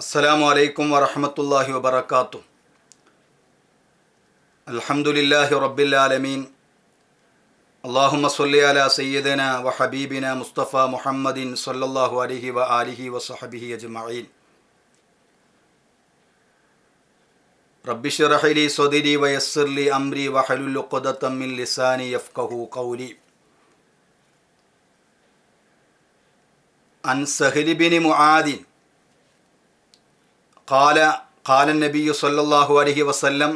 السلام عليكم ورحمة الله وبركاته. الحمد لله رب العالمين. اللهم صل على سيدنا وحبيبنا مصطفى محمد صلى الله عليه وآله وصحبه أجمعين. رب اشرح لي صدري ويسر لي أمري واحلل عقدة من لساني يفقه قولي. عن سهل بن معاذ bin മുആദിൻ قال قال النبي صلى الله عليه وسلم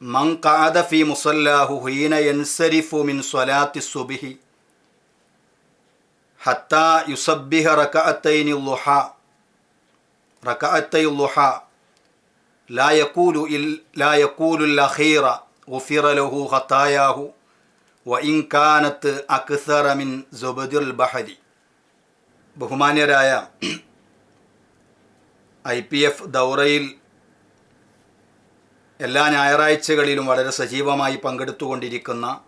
من قعد في مصلاه حين ينصرف من صلاة الصبح حتى يصبح ركعتين الضحى ركعتي الضحى لا يقول إل- لا يقول الأخير غفر له خطاياه وإن كانت أكثر من زبد البحر ബഹുമാന്യരായ I P F ദൗറയിൽ എല്ലാ ഞായറാഴ്ചകളിലും വളരെ സജീവമായി പങ്കെടുത്തുകൊണ്ടിരിക്കുന്ന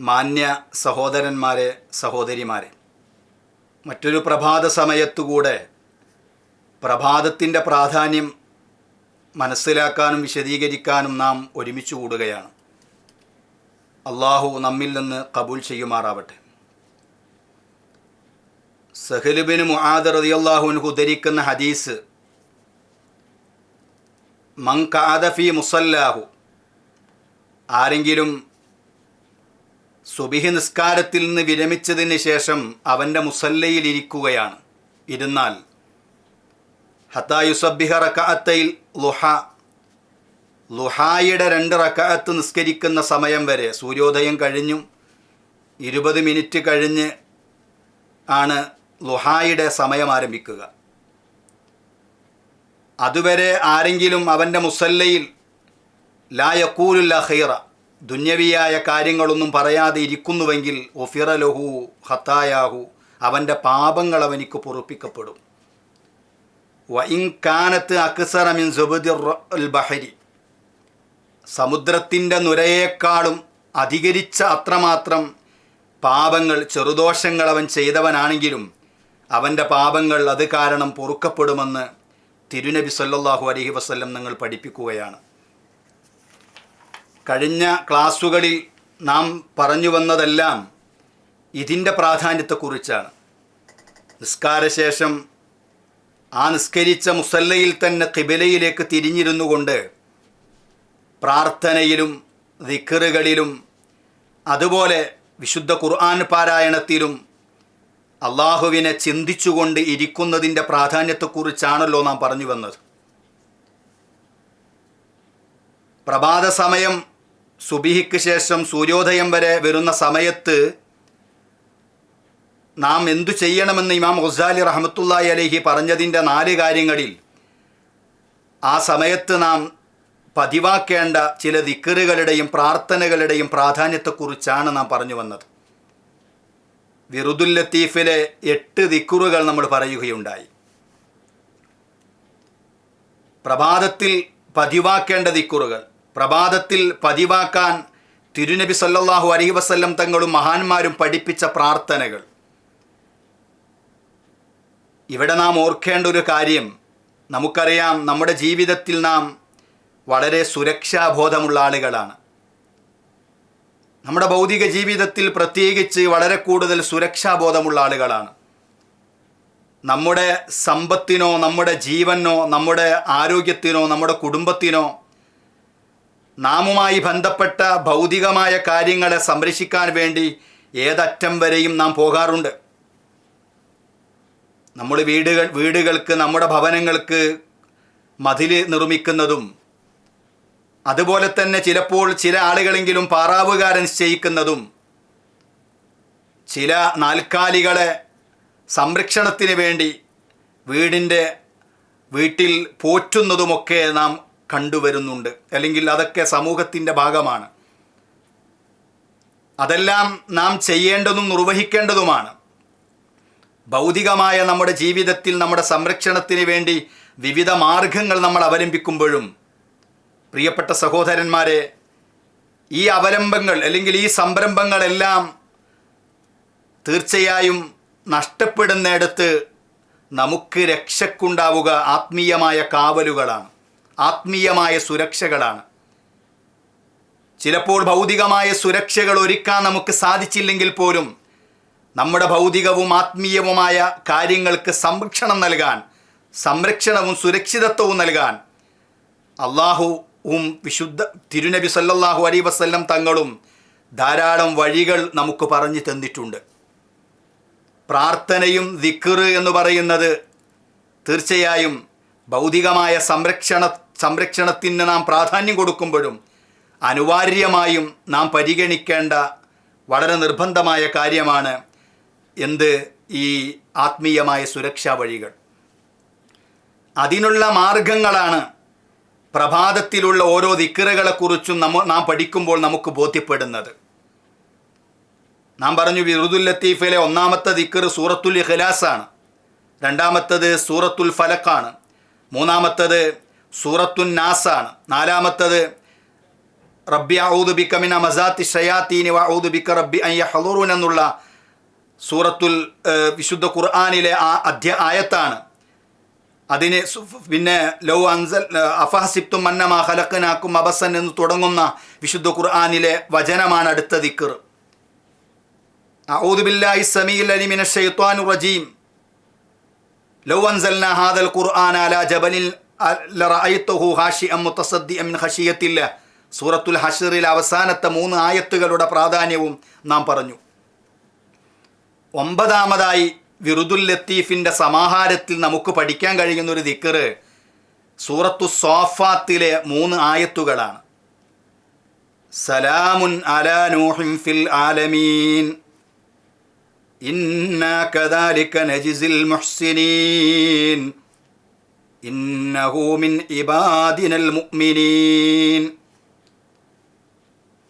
മാന്യ സഹോദരന്മാരെ സഹോദരിമാരെ. മറ്റൊരു പ്രഭാത സമയത്തുകൂടെ പ്രഭാതത്തിന്റെ പ്രാധാന്യം മനസ്സിലാക്കാനും വിശദീകരിക്കാനും നാം ഒരുമിച്ച് കൂടുകയാണ്. അള്ളാഹു നമ്മിൽ നിന്ന് കബൂൽ ചെയ്യുമാറാവട്ടെ. സഹലുബിന് മുആദ് അൻഹു ധരിക്കുന്ന ഹദീസ് മങ്കാദഫി കാദഫി മുസല്ലാഹു ആരെങ്കിലും സുബിഹി നിസ്കാരത്തിൽ നിന്ന് വിരമിച്ചതിന് ശേഷം അവന്റെ മുസല്ലയിൽ ഇരിക്കുകയാണ്. ഇരുന്നാൽ ഹത്തായുസബിഹ റക്കഅത്തയിൽ ലുഹ ലുഹായുടെ രണ്ട് റക്കഅത്ത് നിസ്കരിക്കുന്ന സമയം വരെ സൂര്യോദയം കഴിഞ്ഞും ഇരുപത് മിനിറ്റ് കഴിഞ്ഞ് ആണ് ലുഹായുടെ സമയം ആരംഭിക്കുക. അതുവരെ ആരെങ്കിലും അവന്റെ മുസല്ലയിൽ ലാ യക്കൂലുല്ല ഖൈറ ദുന്യവിയായ കാര്യങ്ങളൊന്നും പറയാതെ ഇരിക്കുന്നുവെങ്കിൽ ഒഫിറ ലഹു ഹത്തായാഹു അവന്റെ പാപങ്ങൾ അവനിക്ക് പൊറുപ്പിക്കപ്പെടും. വൈകാനത്ത് അക്സറമിൻ സുബുദിർ മിൻ സുബദിർ ബഹരി സമുദ്രത്തിന്റെ നുരയേക്കാളും അധികരിച്ച അത്രമാത്രം പാപങ്ങൾ ചെറുദോഷങ്ങൾ അവൻ ചെയ്തവനാണെങ്കിലും അവന്റെ പാപങ്ങൾ അത് കാരണം പൊറുക്കപ്പെടുമെന്ന് തിരുനബി സല്ലാഹു അലഹി വസ്ല്ലം നിങ്ങൾ പഠിപ്പിക്കുകയാണ്. കഴിഞ്ഞ ക്ലാസ്സുകളിൽ നാം പറഞ്ഞു വന്നതെല്ലാം ഇതിന്റെ പ്രാധാന്യത്തെക്കുറിച്ചാണ്. നിസ്കാരശേഷം ആ നിസ്കരിച്ച മുസല്ലയിൽ തന്നെ കിബിലയിലേക്ക് തിരിഞ്ഞിരുന്നു കൊണ്ട് പ്രാർത്ഥനയിലും ദിക്കറുകളിലും അതുപോലെ വിശുദ്ധ ഖുർആൻ പാരായണത്തിലും അള്ളാഹുവിനെ ചിന്തിച്ചുകൊണ്ട് ഇരിക്കുന്നതിന്റെ പ്രാധാന്യത്തെക്കുറിച്ചാണല്ലോ നാം പറഞ്ഞു വന്നത്. പ്രഭാത സമയം സുബിഹിക്ക് ശേഷം സൂര്യോദയം വരെ വരുന്ന സമയത്ത് നാം എന്തു ചെയ്യണമെന്ന് ഇമാം ഗുസാലി റഹമത്തുല്ലായി അലഹി പറഞ്ഞതിന്റെ നാല് കാര്യങ്ങളിൽ ആ സമയത്ത് നാം പതിവാക്കേണ്ട ചില ദിക്കറുകളുടെയും പ്രാർത്ഥനകളുടെയും പ്രാധാന്യത്തെക്കുറിച്ചാണ് നാം പറഞ്ഞു വന്നത്. വിറുദുൽ ലത്തീഫിലെ എട്ട് ദിക്കുറുകൾ നമ്മൾ പറയുകയുണ്ടായി. പ്രഭാതത്തിൽ പതിവാക്കേണ്ട ദിക്കുറുകൾ പ്രഭാതത്തിൽ പതിവാക്കാൻ തിരുനബി സല്ലാഹു അലഹി വസ്ല്ലം തങ്ങളും മഹാന്മാരും പഠിപ്പിച്ച പ്രാർത്ഥനകൾ. ഇവിടെ നാം ഓർക്കേണ്ട ഒരു കാര്യം നമുക്കറിയാം നമ്മുടെ ജീവിതത്തിൽ നാം വളരെ സുരക്ഷാബോധമുള്ള ആളുകളാണ്. നമ്മുടെ ഭൗതിക ജീവിതത്തിൽ പ്രത്യേകിച്ച് വളരെ കൂടുതൽ സുരക്ഷാബോധമുള്ള ആളുകളാണ്. നമ്മുടെ സമ്പത്തിനോ നമ്മുടെ ജീവനോ നമ്മുടെ ആരോഗ്യത്തിനോ നമ്മുടെ കുടുംബത്തിനോ നാമുമായി ബന്ധപ്പെട്ട ഭൗതികമായ കാര്യങ്ങളെ സംരക്ഷിക്കാൻ വേണ്ടി ഏതറ്റം വരെയും നാം പോകാറുണ്ട്. നമ്മൾ വീടുകൾ വീടുകൾക്ക് നമ്മുടെ ഭവനങ്ങൾക്ക് മതിൽ നിർമ്മിക്കുന്നതും അതുപോലെ തന്നെ ചിലപ്പോൾ ചില ആളുകളെങ്കിലും പാറാവുകാരൻ നിശ്ചയിക്കുന്നതും ചില നാൽക്കാലികളെ സംരക്ഷണത്തിന് വേണ്ടി വീടിന്റെ വീട്ടിൽ പോറ്റുന്നതുമൊക്കെ നാം കണ്ടുവരുന്നുണ്ട്. അല്ലെങ്കിൽ അതൊക്കെ സമൂഹത്തിന്റെ ഭാഗമാണ്. അതെല്ലാം നാം ചെയ്യേണ്ടതും നിർവഹിക്കേണ്ടതുമാണ്. ഭൗതികമായ നമ്മുടെ ജീവിതത്തിൽ നമ്മുടെ സംരക്ഷണത്തിന് വേണ്ടി വിവിധ മാർഗങ്ങൾ നമ്മൾ അവലംബിക്കുമ്പോഴും പ്രിയപ്പെട്ട സഹോദരന്മാരെ ഈ അവലംബങ്ങൾ അല്ലെങ്കിൽ ഈ സംരംഭങ്ങളെല്ലാം തീർച്ചയായും നഷ്ടപ്പെടുന്നിടത്ത് നമുക്ക് രക്ഷക്കുണ്ടാവുക ആത്മീയമായ കാവലുകളാണ് ആത്മീയമായ സുരക്ഷകളാണ്. ചിലപ്പോൾ ഭൗതികമായ സുരക്ഷകൾ ഒരുക്കാൻ നമുക്ക് സാധിച്ചില്ലെങ്കിൽ പോലും നമ്മുടെ ഭൗതികവും ആത്മീയവുമായ കാര്യങ്ങൾക്ക് സംരക്ഷണം നൽകാൻ സംരക്ഷണവും സുരക്ഷിതത്വവും നൽകാൻ അള്ളാഹുവും വിശുദ്ധ തിരുനബി സല്ലല്ലാഹു അലൈ വസല്ലം തങ്ങളും ധാരാളം വഴികൾ നമുക്ക് പറഞ്ഞു തന്നിട്ടുണ്ട്. പ്രാർത്ഥനയും ദിക്ർ എന്ന് പറയുന്നത് തീർച്ചയായും ഭൗതികമായ സംരക്ഷണ സംരക്ഷണത്തിന് നാം പ്രാധാന്യം കൊടുക്കുമ്പോഴും അനിവാര്യമായും നാം പരിഗണിക്കേണ്ട വളരെ നിർബന്ധമായ കാര്യമാണ് എന്ത് ഈ ആത്മീയമായ സുരക്ഷാ വഴികൾ. അതിനുള്ള മാർഗങ്ങളാണ് പ്രഭാതത്തിലുള്ള ഓരോ ദിക്കറുകളെക്കുറിച്ചും നമ്മ നാം പഠിക്കുമ്പോൾ നമുക്ക് ബോധ്യപ്പെടുന്നത്. നാം പറഞ്ഞു വിറുദുൽ ലത്തീഫിലെ ഒന്നാമത്തെ ദിക്കർ സൂറത്തുൽ ഇഖ്ലാസാണ് രണ്ടാമത്തത് സൂറത്തുൽ ഫലക്കാണ് മൂന്നാമത്തത് സൂറത്തുൻ നാസാണ് നാലാമത്തത് റബ്ബി ഔദ് ബിക്ക മിന മസാത്തി ഷയാത്തീനി വൗദ് ബിക്ക റബ്ബി അയ്യ ഹലൂറൂൻ എന്നുള്ള സൂറത്തുൽ വിശുദ്ധ ഖുർആാനിലെ ആ അധ്യ ആയത്താണ്. അതിന് പിന്നെ ലൗ അൻസൽ അഫാസിബ്തും മന്നമാ ഹലക്കനാക്കും അബസൻ എന്ന് തുടങ്ങുന്ന വിശുദ്ധ ഖുർആാനിലെ വചനമാണ് അടുത്ത ദിക്കർ ഔദുബില്ലായി സമീൽ അലിമിന ഷെയ്ത്വാനു റജീം. ലൗ അൻസൽന ഹാദൽ ഖുർആൻ അല ജബലിൽ ലറഅയ്തുഹു ഹാഷിഅം മുത്തസദ്ദിഅം മിൻ ഖശിയത്തില്ല സൂറത്തുൽ ഹഷറിൽ അവസാനത്തെ മൂന്ന് ആയത്തുകളുടെ പ്രാധാന്യവും നാം പറഞ്ഞു. ഒമ്പതാമതായി വിറുദുൽ ലത്തീഫിന്റെ സമാഹാരത്തിൽ നമുക്ക് പഠിക്കാൻ കഴിയുന്ന ഒരു ദിക്കറ് സൂറത്തു സോഫാത്തിലെ മൂന്ന് ആയത്തുകളാണ്. സലാമുൻ അലാ നൂഹിം ഫിൽ ആലമീൻ. ഇന്നാ കദാലിക നജിസിൽ മുഹ്സിനീൻ. ഇന്നഹു മിൻ ഇബാദിനൽ മുഅ്മിനീൻ.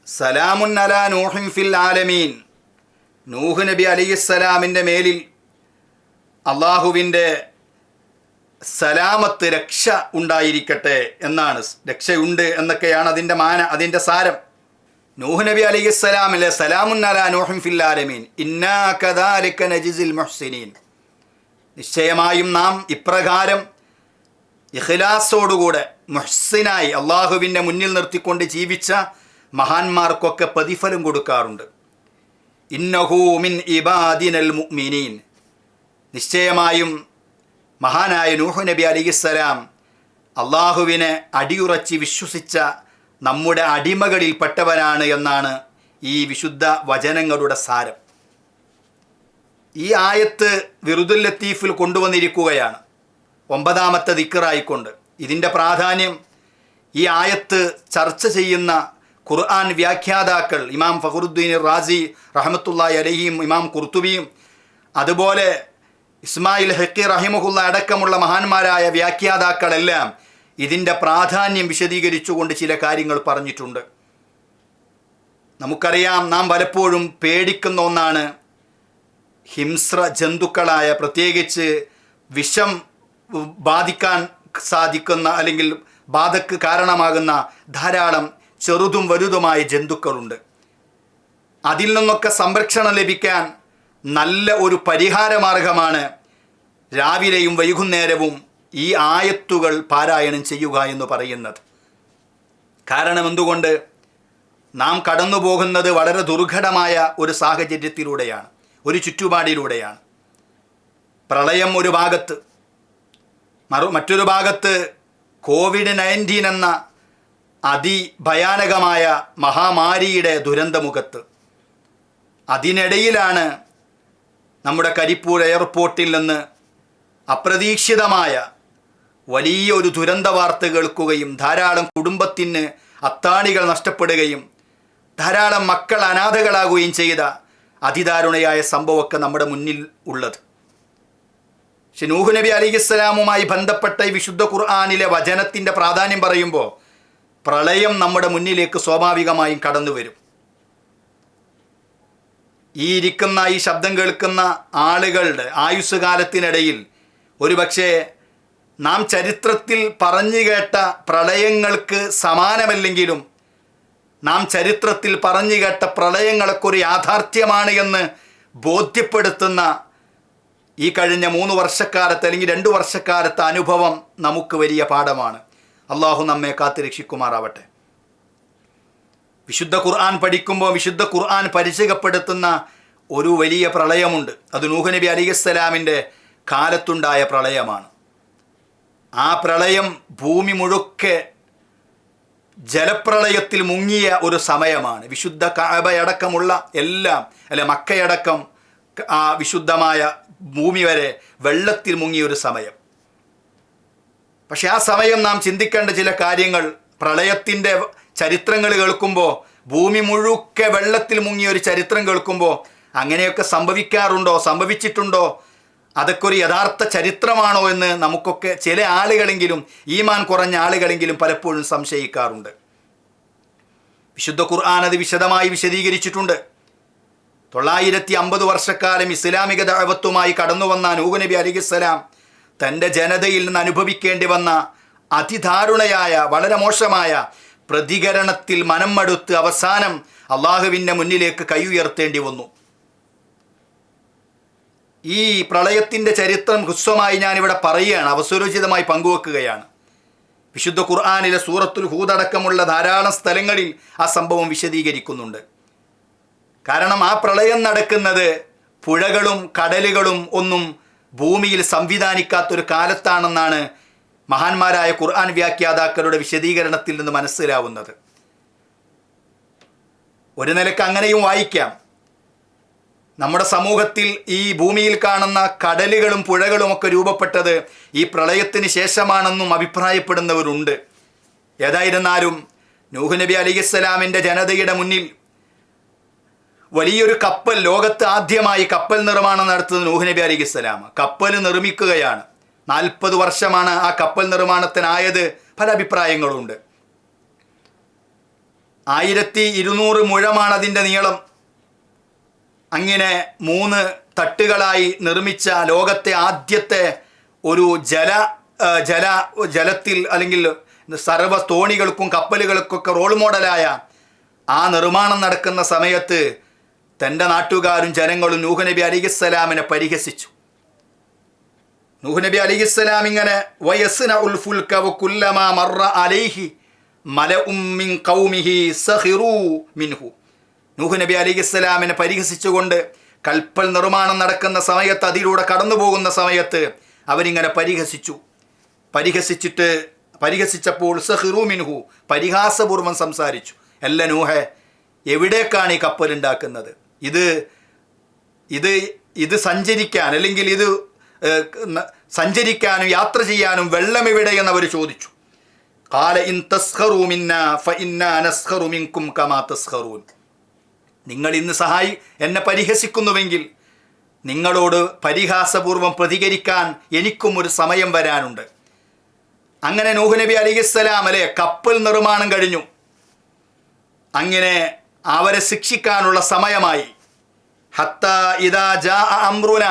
സലാമുൻ അലാ നൂഹിം ഫിൽ ആലമീൻ. നൂഹ് നബി അലൈഹിസ്സലാമിന്റെ മേലിൽ അള്ളാഹുവിന്റെ സലാമത്ത് രക്ഷ ഉണ്ടായിരിക്കട്ടെ എന്നാണ്. രക്ഷയുണ്ട് എന്നൊക്കെയാണ് അതിന്റെ മാന അതിന്റെ സാരം. നൂഹ് നബി അലൈഹിസ്സലാമിലെ സലാമുൻ അലാ നൂഹിൻ ഫിൽ ആലമീൻ. ഇന്നാ കദാലിക നജിസിൽ മുഹ്സിനീൻ. നിശ്ചയമായും നാം ഇപ്രകാരം ഇഖ്ലാസോടുകൂടെ മുഹ്സിനായി അള്ളാഹുവിന്റെ മുന്നിൽ നിർത്തിക്കൊണ്ട് ജീവിച്ച മഹാന്മാർക്കൊക്കെ പ്രതിഫലം കൊടുക്കാറുണ്ട്. ഇന്നഹൂമിൻ ഇബാദിനൽ മുഅ്മിനീൻ. നിശ്ചയമായും മഹാനായ നൂഹു നബി അലിസ്സലാം അള്ളാഹുവിനെ അടിയുറച്ച് വിശ്വസിച്ച നമ്മുടെ അടിമകളിൽപ്പെട്ടവനാണ് എന്നാണ് ഈ വിശുദ്ധ വചനങ്ങളുടെ സാരം. ഈ ആയത്ത് വിറുദുൽ ലത്തീഫിൽ കൊണ്ടുവന്നിരിക്കുകയാണ്. ഒമ്പതാമത്തെ ദിക്കറായിക്കൊണ്ട് ഇതിന്റെ പ്രാധാന്യം ഈ ആയത്ത് ചർച്ച ചെയ്യുന്ന ഖുർആൻ വ്യാഖ്യാതാക്കൾ ഇമാം ഫഖറുദ്ദീൻ റാസി റഹമത്തുല്ലായി അലഹിയും ഇമാം കുർത്തുബിയും അതുപോലെ ഇസ്മായിൽ ഹക്കി റഹിമുഹുള്ള അടക്കമുള്ള മഹാന്മാരായ വ്യാഖ്യാതാക്കളെല്ലാം ഇതിന്റെ പ്രാധാന്യം വിശദീകരിച്ചുകൊണ്ട് ചില കാര്യങ്ങൾ പറഞ്ഞിട്ടുണ്ട്. നമുക്കറിയാം നാം പലപ്പോഴും പേടിക്കുന്ന ഒന്നാണ് ഹിംസ്ര ജന്തുക്കളായ പ്രത്യേകിച്ച് വിഷം ബാധിക്കാൻ സാധിക്കുന്ന അല്ലെങ്കിൽ ബാധക്ക് കാരണമാകുന്ന ധാരാളം ചെറുതും വലുതുമായ ജന്തുക്കളുണ്ട്. അതിൽ നിന്നൊക്കെ സംരക്ഷണം ലഭിക്കാൻ നല്ല ഒരു പരിഹാര മാർഗമാണ് രാവിലെയും വൈകുന്നേരവും ഈ ആയത്തുകൾ പാരായണം ചെയ്യുക എന്ന് പറയുന്നത്. കാരണം എന്തുകൊണ്ട്? നാം കടന്നു പോകുന്നത് വളരെ ദുർഘടമായ ഒരു സാഹചര്യത്തിലൂടെയാണ് ഒരു ചുറ്റുപാടിലൂടെയാണ്. പ്രളയം ഒരു ഭാഗത്ത് മറു മറ്റൊരു ഭാഗത്ത് കോവിഡ് നയന്റീൻ എന്ന അതിഭയാനകമായ മഹാമാരിയുടെ ദുരന്തമുഖത്ത്. അതിനിടയിലാണ് നമ്മുടെ കരിപ്പൂർ എയർപോർട്ടിൽ നിന്ന് അപ്രതീക്ഷിതമായ വലിയൊരു ദുരന്ത വാർത്ത കേൾക്കുകയും ധാരാളം കുടുംബത്തിന് അത്താണികൾ നഷ്ടപ്പെടുകയും ധാരാളം മക്കൾ അനാഥകളാകുകയും ചെയ്ത അതിദാരുണയായ സംഭവമൊക്കെ നമ്മുടെ മുന്നിൽ ഉള്ളത്. പക്ഷെ നൂഹ് നബി അലിഖിസ്സലാമുമായി ബന്ധപ്പെട്ട ഈ വിശുദ്ധ ഖുർആാനിലെ വചനത്തിന്റെ പ്രാധാന്യം പറയുമ്പോൾ പ്രളയം നമ്മുടെ മുന്നിലേക്ക് സ്വാഭാവികമായും കടന്നു വരും. ഈ ഇരിക്കുന്ന ഈ ശബ്ദം കേൾക്കുന്ന ആളുകളുടെ ആയുസ് കാലത്തിനിടയിൽ ഒരുപക്ഷെ നാം ചരിത്രത്തിൽ പറഞ്ഞു കേട്ട പ്രളയങ്ങൾക്ക് സമാനമല്ലെങ്കിലും നാം ചരിത്രത്തിൽ പറഞ്ഞു കേട്ട പ്രളയങ്ങളൊക്കെ ഒരു യാഥാർത്ഥ്യമാണ് എന്ന് ബോധ്യപ്പെടുത്തുന്ന ഈ കഴിഞ്ഞ മൂന്ന് വർഷക്കാലത്ത് അല്ലെങ്കിൽ രണ്ട് വർഷക്കാലത്തെ അനുഭവം നമുക്ക് വലിയ പാഠമാണ്. അള്ളാഹു നമ്മെ കാത്തു രക്ഷിക്കുമാറാവട്ടെ. വിശുദ്ധ ഖുർആൻ പഠിക്കുമ്പോൾ വിശുദ്ധ ഖുർആൻ പരിചയപ്പെടുത്തുന്ന ഒരു വലിയ പ്രളയമുണ്ട്. അത് നൂഹ് നബി അലിസ്സലാമിന്റെ കാലത്തുണ്ടായ പ്രളയമാണ്. ആ പ്രളയം ഭൂമി മുഴുക്കെ ജലപ്രളയത്തിൽ മുങ്ങിയ ഒരു സമയമാണ്. വിശുദ്ധ കാബയടക്കമുള്ള എല്ലാം അല്ലെ മക്കയടക്കം ആ വിശുദ്ധമായ ഭൂമി വരെ വെള്ളത്തിൽ മുങ്ങിയ ഒരു സമയം. പക്ഷെ ആ സമയം നാം ചിന്തിക്കേണ്ട ചില കാര്യങ്ങൾ പ്രളയത്തിന്റെ ചരിത്രങ്ങൾ കേൾക്കുമ്പോൾ ഭൂമി മുഴുക്കെ വെള്ളത്തിൽ മുങ്ങിയ ഒരു ചരിത്രം കേൾക്കുമ്പോൾ അങ്ങനെയൊക്കെ സംഭവിക്കാറുണ്ടോ? സംഭവിച്ചിട്ടുണ്ടോ? അതൊക്കെ ഒരു യഥാർത്ഥ ചരിത്രമാണോ എന്ന് നമുക്കൊക്കെ ചില ആളുകളെങ്കിലും ഈമാൻ കുറഞ്ഞ ആളുകളെങ്കിലും പലപ്പോഴും സംശയിക്കാറുണ്ട്. വിശുദ്ധ ഖുർആൻ അത് വിശദമായി വിശദീകരിച്ചിട്ടുണ്ട്. തൊള്ളായിരത്തി അമ്പത് വർഷക്കാലം ഇസ്ലാമിക ദഅവത്തുമായി കടന്നു വന്ന നൂഹ് നബി അലിഖിസ്സലാം തന്റെ ജനതയിൽ നിന്ന് അനുഭവിക്കേണ്ടി വന്ന അതിദാരുണയായ വളരെ മോശമായ പ്രതികരണത്തിൽ മനം മടുത്ത് അവസാനം അള്ളാഹുവിന്റെ മുന്നിലേക്ക് കൈ ഉയർത്തേണ്ടി വന്നു. ഈ പ്രളയത്തിന്റെ ചരിത്രം ഹ്രസ്വമായി ഞാനിവിടെ പറയുകയാണ് അവസരോചിതമായി പങ്കുവെക്കുകയാണ്. വിശുദ്ധ ഖുർആാനിലെ സൂറത്തുൽ ഹൂദടക്കമുള്ള ധാരാളം സ്ഥലങ്ങളിൽ ആ സംഭവം വിശദീകരിക്കുന്നുണ്ട്. കാരണം ആ പ്രളയം നടക്കുന്നത് പുഴകളും കടലുകളും ഒന്നും ഭൂമിയിൽ സംവിധാനിക്കാത്തൊരു കാലത്താണെന്നാണ് മഹാന്മാരായ ഖുർആൻ വ്യാഖ്യാതാക്കളുടെ വിശദീകരണത്തിൽ നിന്ന് മനസ്സിലാവുന്നത്. ഒരു നിലയ്ക്ക് അങ്ങനെയും വായിക്കാം. നമ്മുടെ സമൂഹത്തിൽ ഈ ഭൂമിയിൽ കാണുന്ന കടലുകളും പുഴകളും ഒക്കെ രൂപപ്പെട്ടത് ഈ പ്രളയത്തിന് ശേഷമാണെന്നും അഭിപ്രായപ്പെടുന്നവരുണ്ട്. ഏതായിരുന്നാലും നൂഹ് നബി അലിസ്സലാമിന്റെ ജനതയുടെ മുന്നിൽ വലിയൊരു കപ്പൽ ലോകത്ത് ആദ്യമായി കപ്പൽ നിർമ്മാണം നടത്തുന്നത് നൂഹ് നബി അലിസ്സലാം കപ്പൽ നിർമ്മിക്കുകയാണ്. നാൽപ്പത് വർഷമാണ് ആ കപ്പൽ നിർമ്മാണത്തിനായത്. പല അഭിപ്രായങ്ങളുണ്ട്. ആയിരത്തി ഇരുന്നൂറ് മുഴമാണ് അതിന്റെ നീളം. അങ്ങനെ മൂന്ന് തട്ടുകളായി നിർമ്മിച്ച ലോകത്തെ ആദ്യത്തെ ഒരു ജല ജല ജലത്തിൽ അല്ലെങ്കിൽ സർവ തോണികൾക്കും കപ്പലുകൾക്കൊക്കെ റോൾ മോഡലായ ആ നിർമ്മാണം നടക്കുന്ന സമയത്ത് തന്റെ നാട്ടുകാരും ജനങ്ങളും നൂഹ് നബി അലിഖിസ്സലാമിനെ പരിഹസിച്ചു. നൂഹ് നബി അലിഖിസ്സലാം ഇങ്ങനെ വയസ്സിന ഉൽ ഫുൽക വകുല്ലമാ മറ അലൈഹി മലഉം മിൻ കൗമിഹി സഹിറു മിൻഹു. നൂഹ് നബി ഇസ്ലാമിനെ പരിഹസിച്ചുകൊണ്ട് കൽപ്പൽ നിർമ്മാണം നടക്കുന്ന സമയത്ത് അതിലൂടെ കടന്നു പോകുന്ന സമയത്ത് അവരിങ്ങനെ പരിഹസിച്ചു. പരിഹസിച്ചിട്ട് പരിഹസിച്ചപ്പോൾ സഹിറു മിൻഹു പരിഹാസപൂർവം സംസാരിച്ചു. അല്ല നൂഹെ എവിടേക്കാണ് ഈ കപ്പൽ ഉണ്ടാക്കുന്നത്? ഇത് ഇത് ഇത് സഞ്ചരിക്കാൻ അല്ലെങ്കിൽ ഇത് സഞ്ചരിക്കാനും യാത്ര ചെയ്യാനും വെള്ളം എവിടെയെന്ന് അവർ ചോദിച്ചു. കാല ഇൻ തസ്ഹറൂമിന്ന ഫ ഇന്ന നസ്ഖറു മിൻകും കമാ തസ്ഖറൂൻ. നിങ്ങൾ ഇന്ന് സഹായി എന്നെ പരിഹസിക്കുന്നുവെങ്കിൽ നിങ്ങളോട് പരിഹാസപൂർവം പ്രതികരിക്കാൻ എനിക്കും ഒരു സമയം വരാനുണ്ട്. അങ്ങനെ നൂഹ് നബി അലിഹിസ്സലാം അല്ലെ കപ്പൽ നിർമ്മാണം കഴിഞ്ഞു. അങ്ങനെ അവരെ ശിക്ഷിക്കാനുള്ള സമയമായി. ഹത്ത ഇതാ ജാ അമ്രുന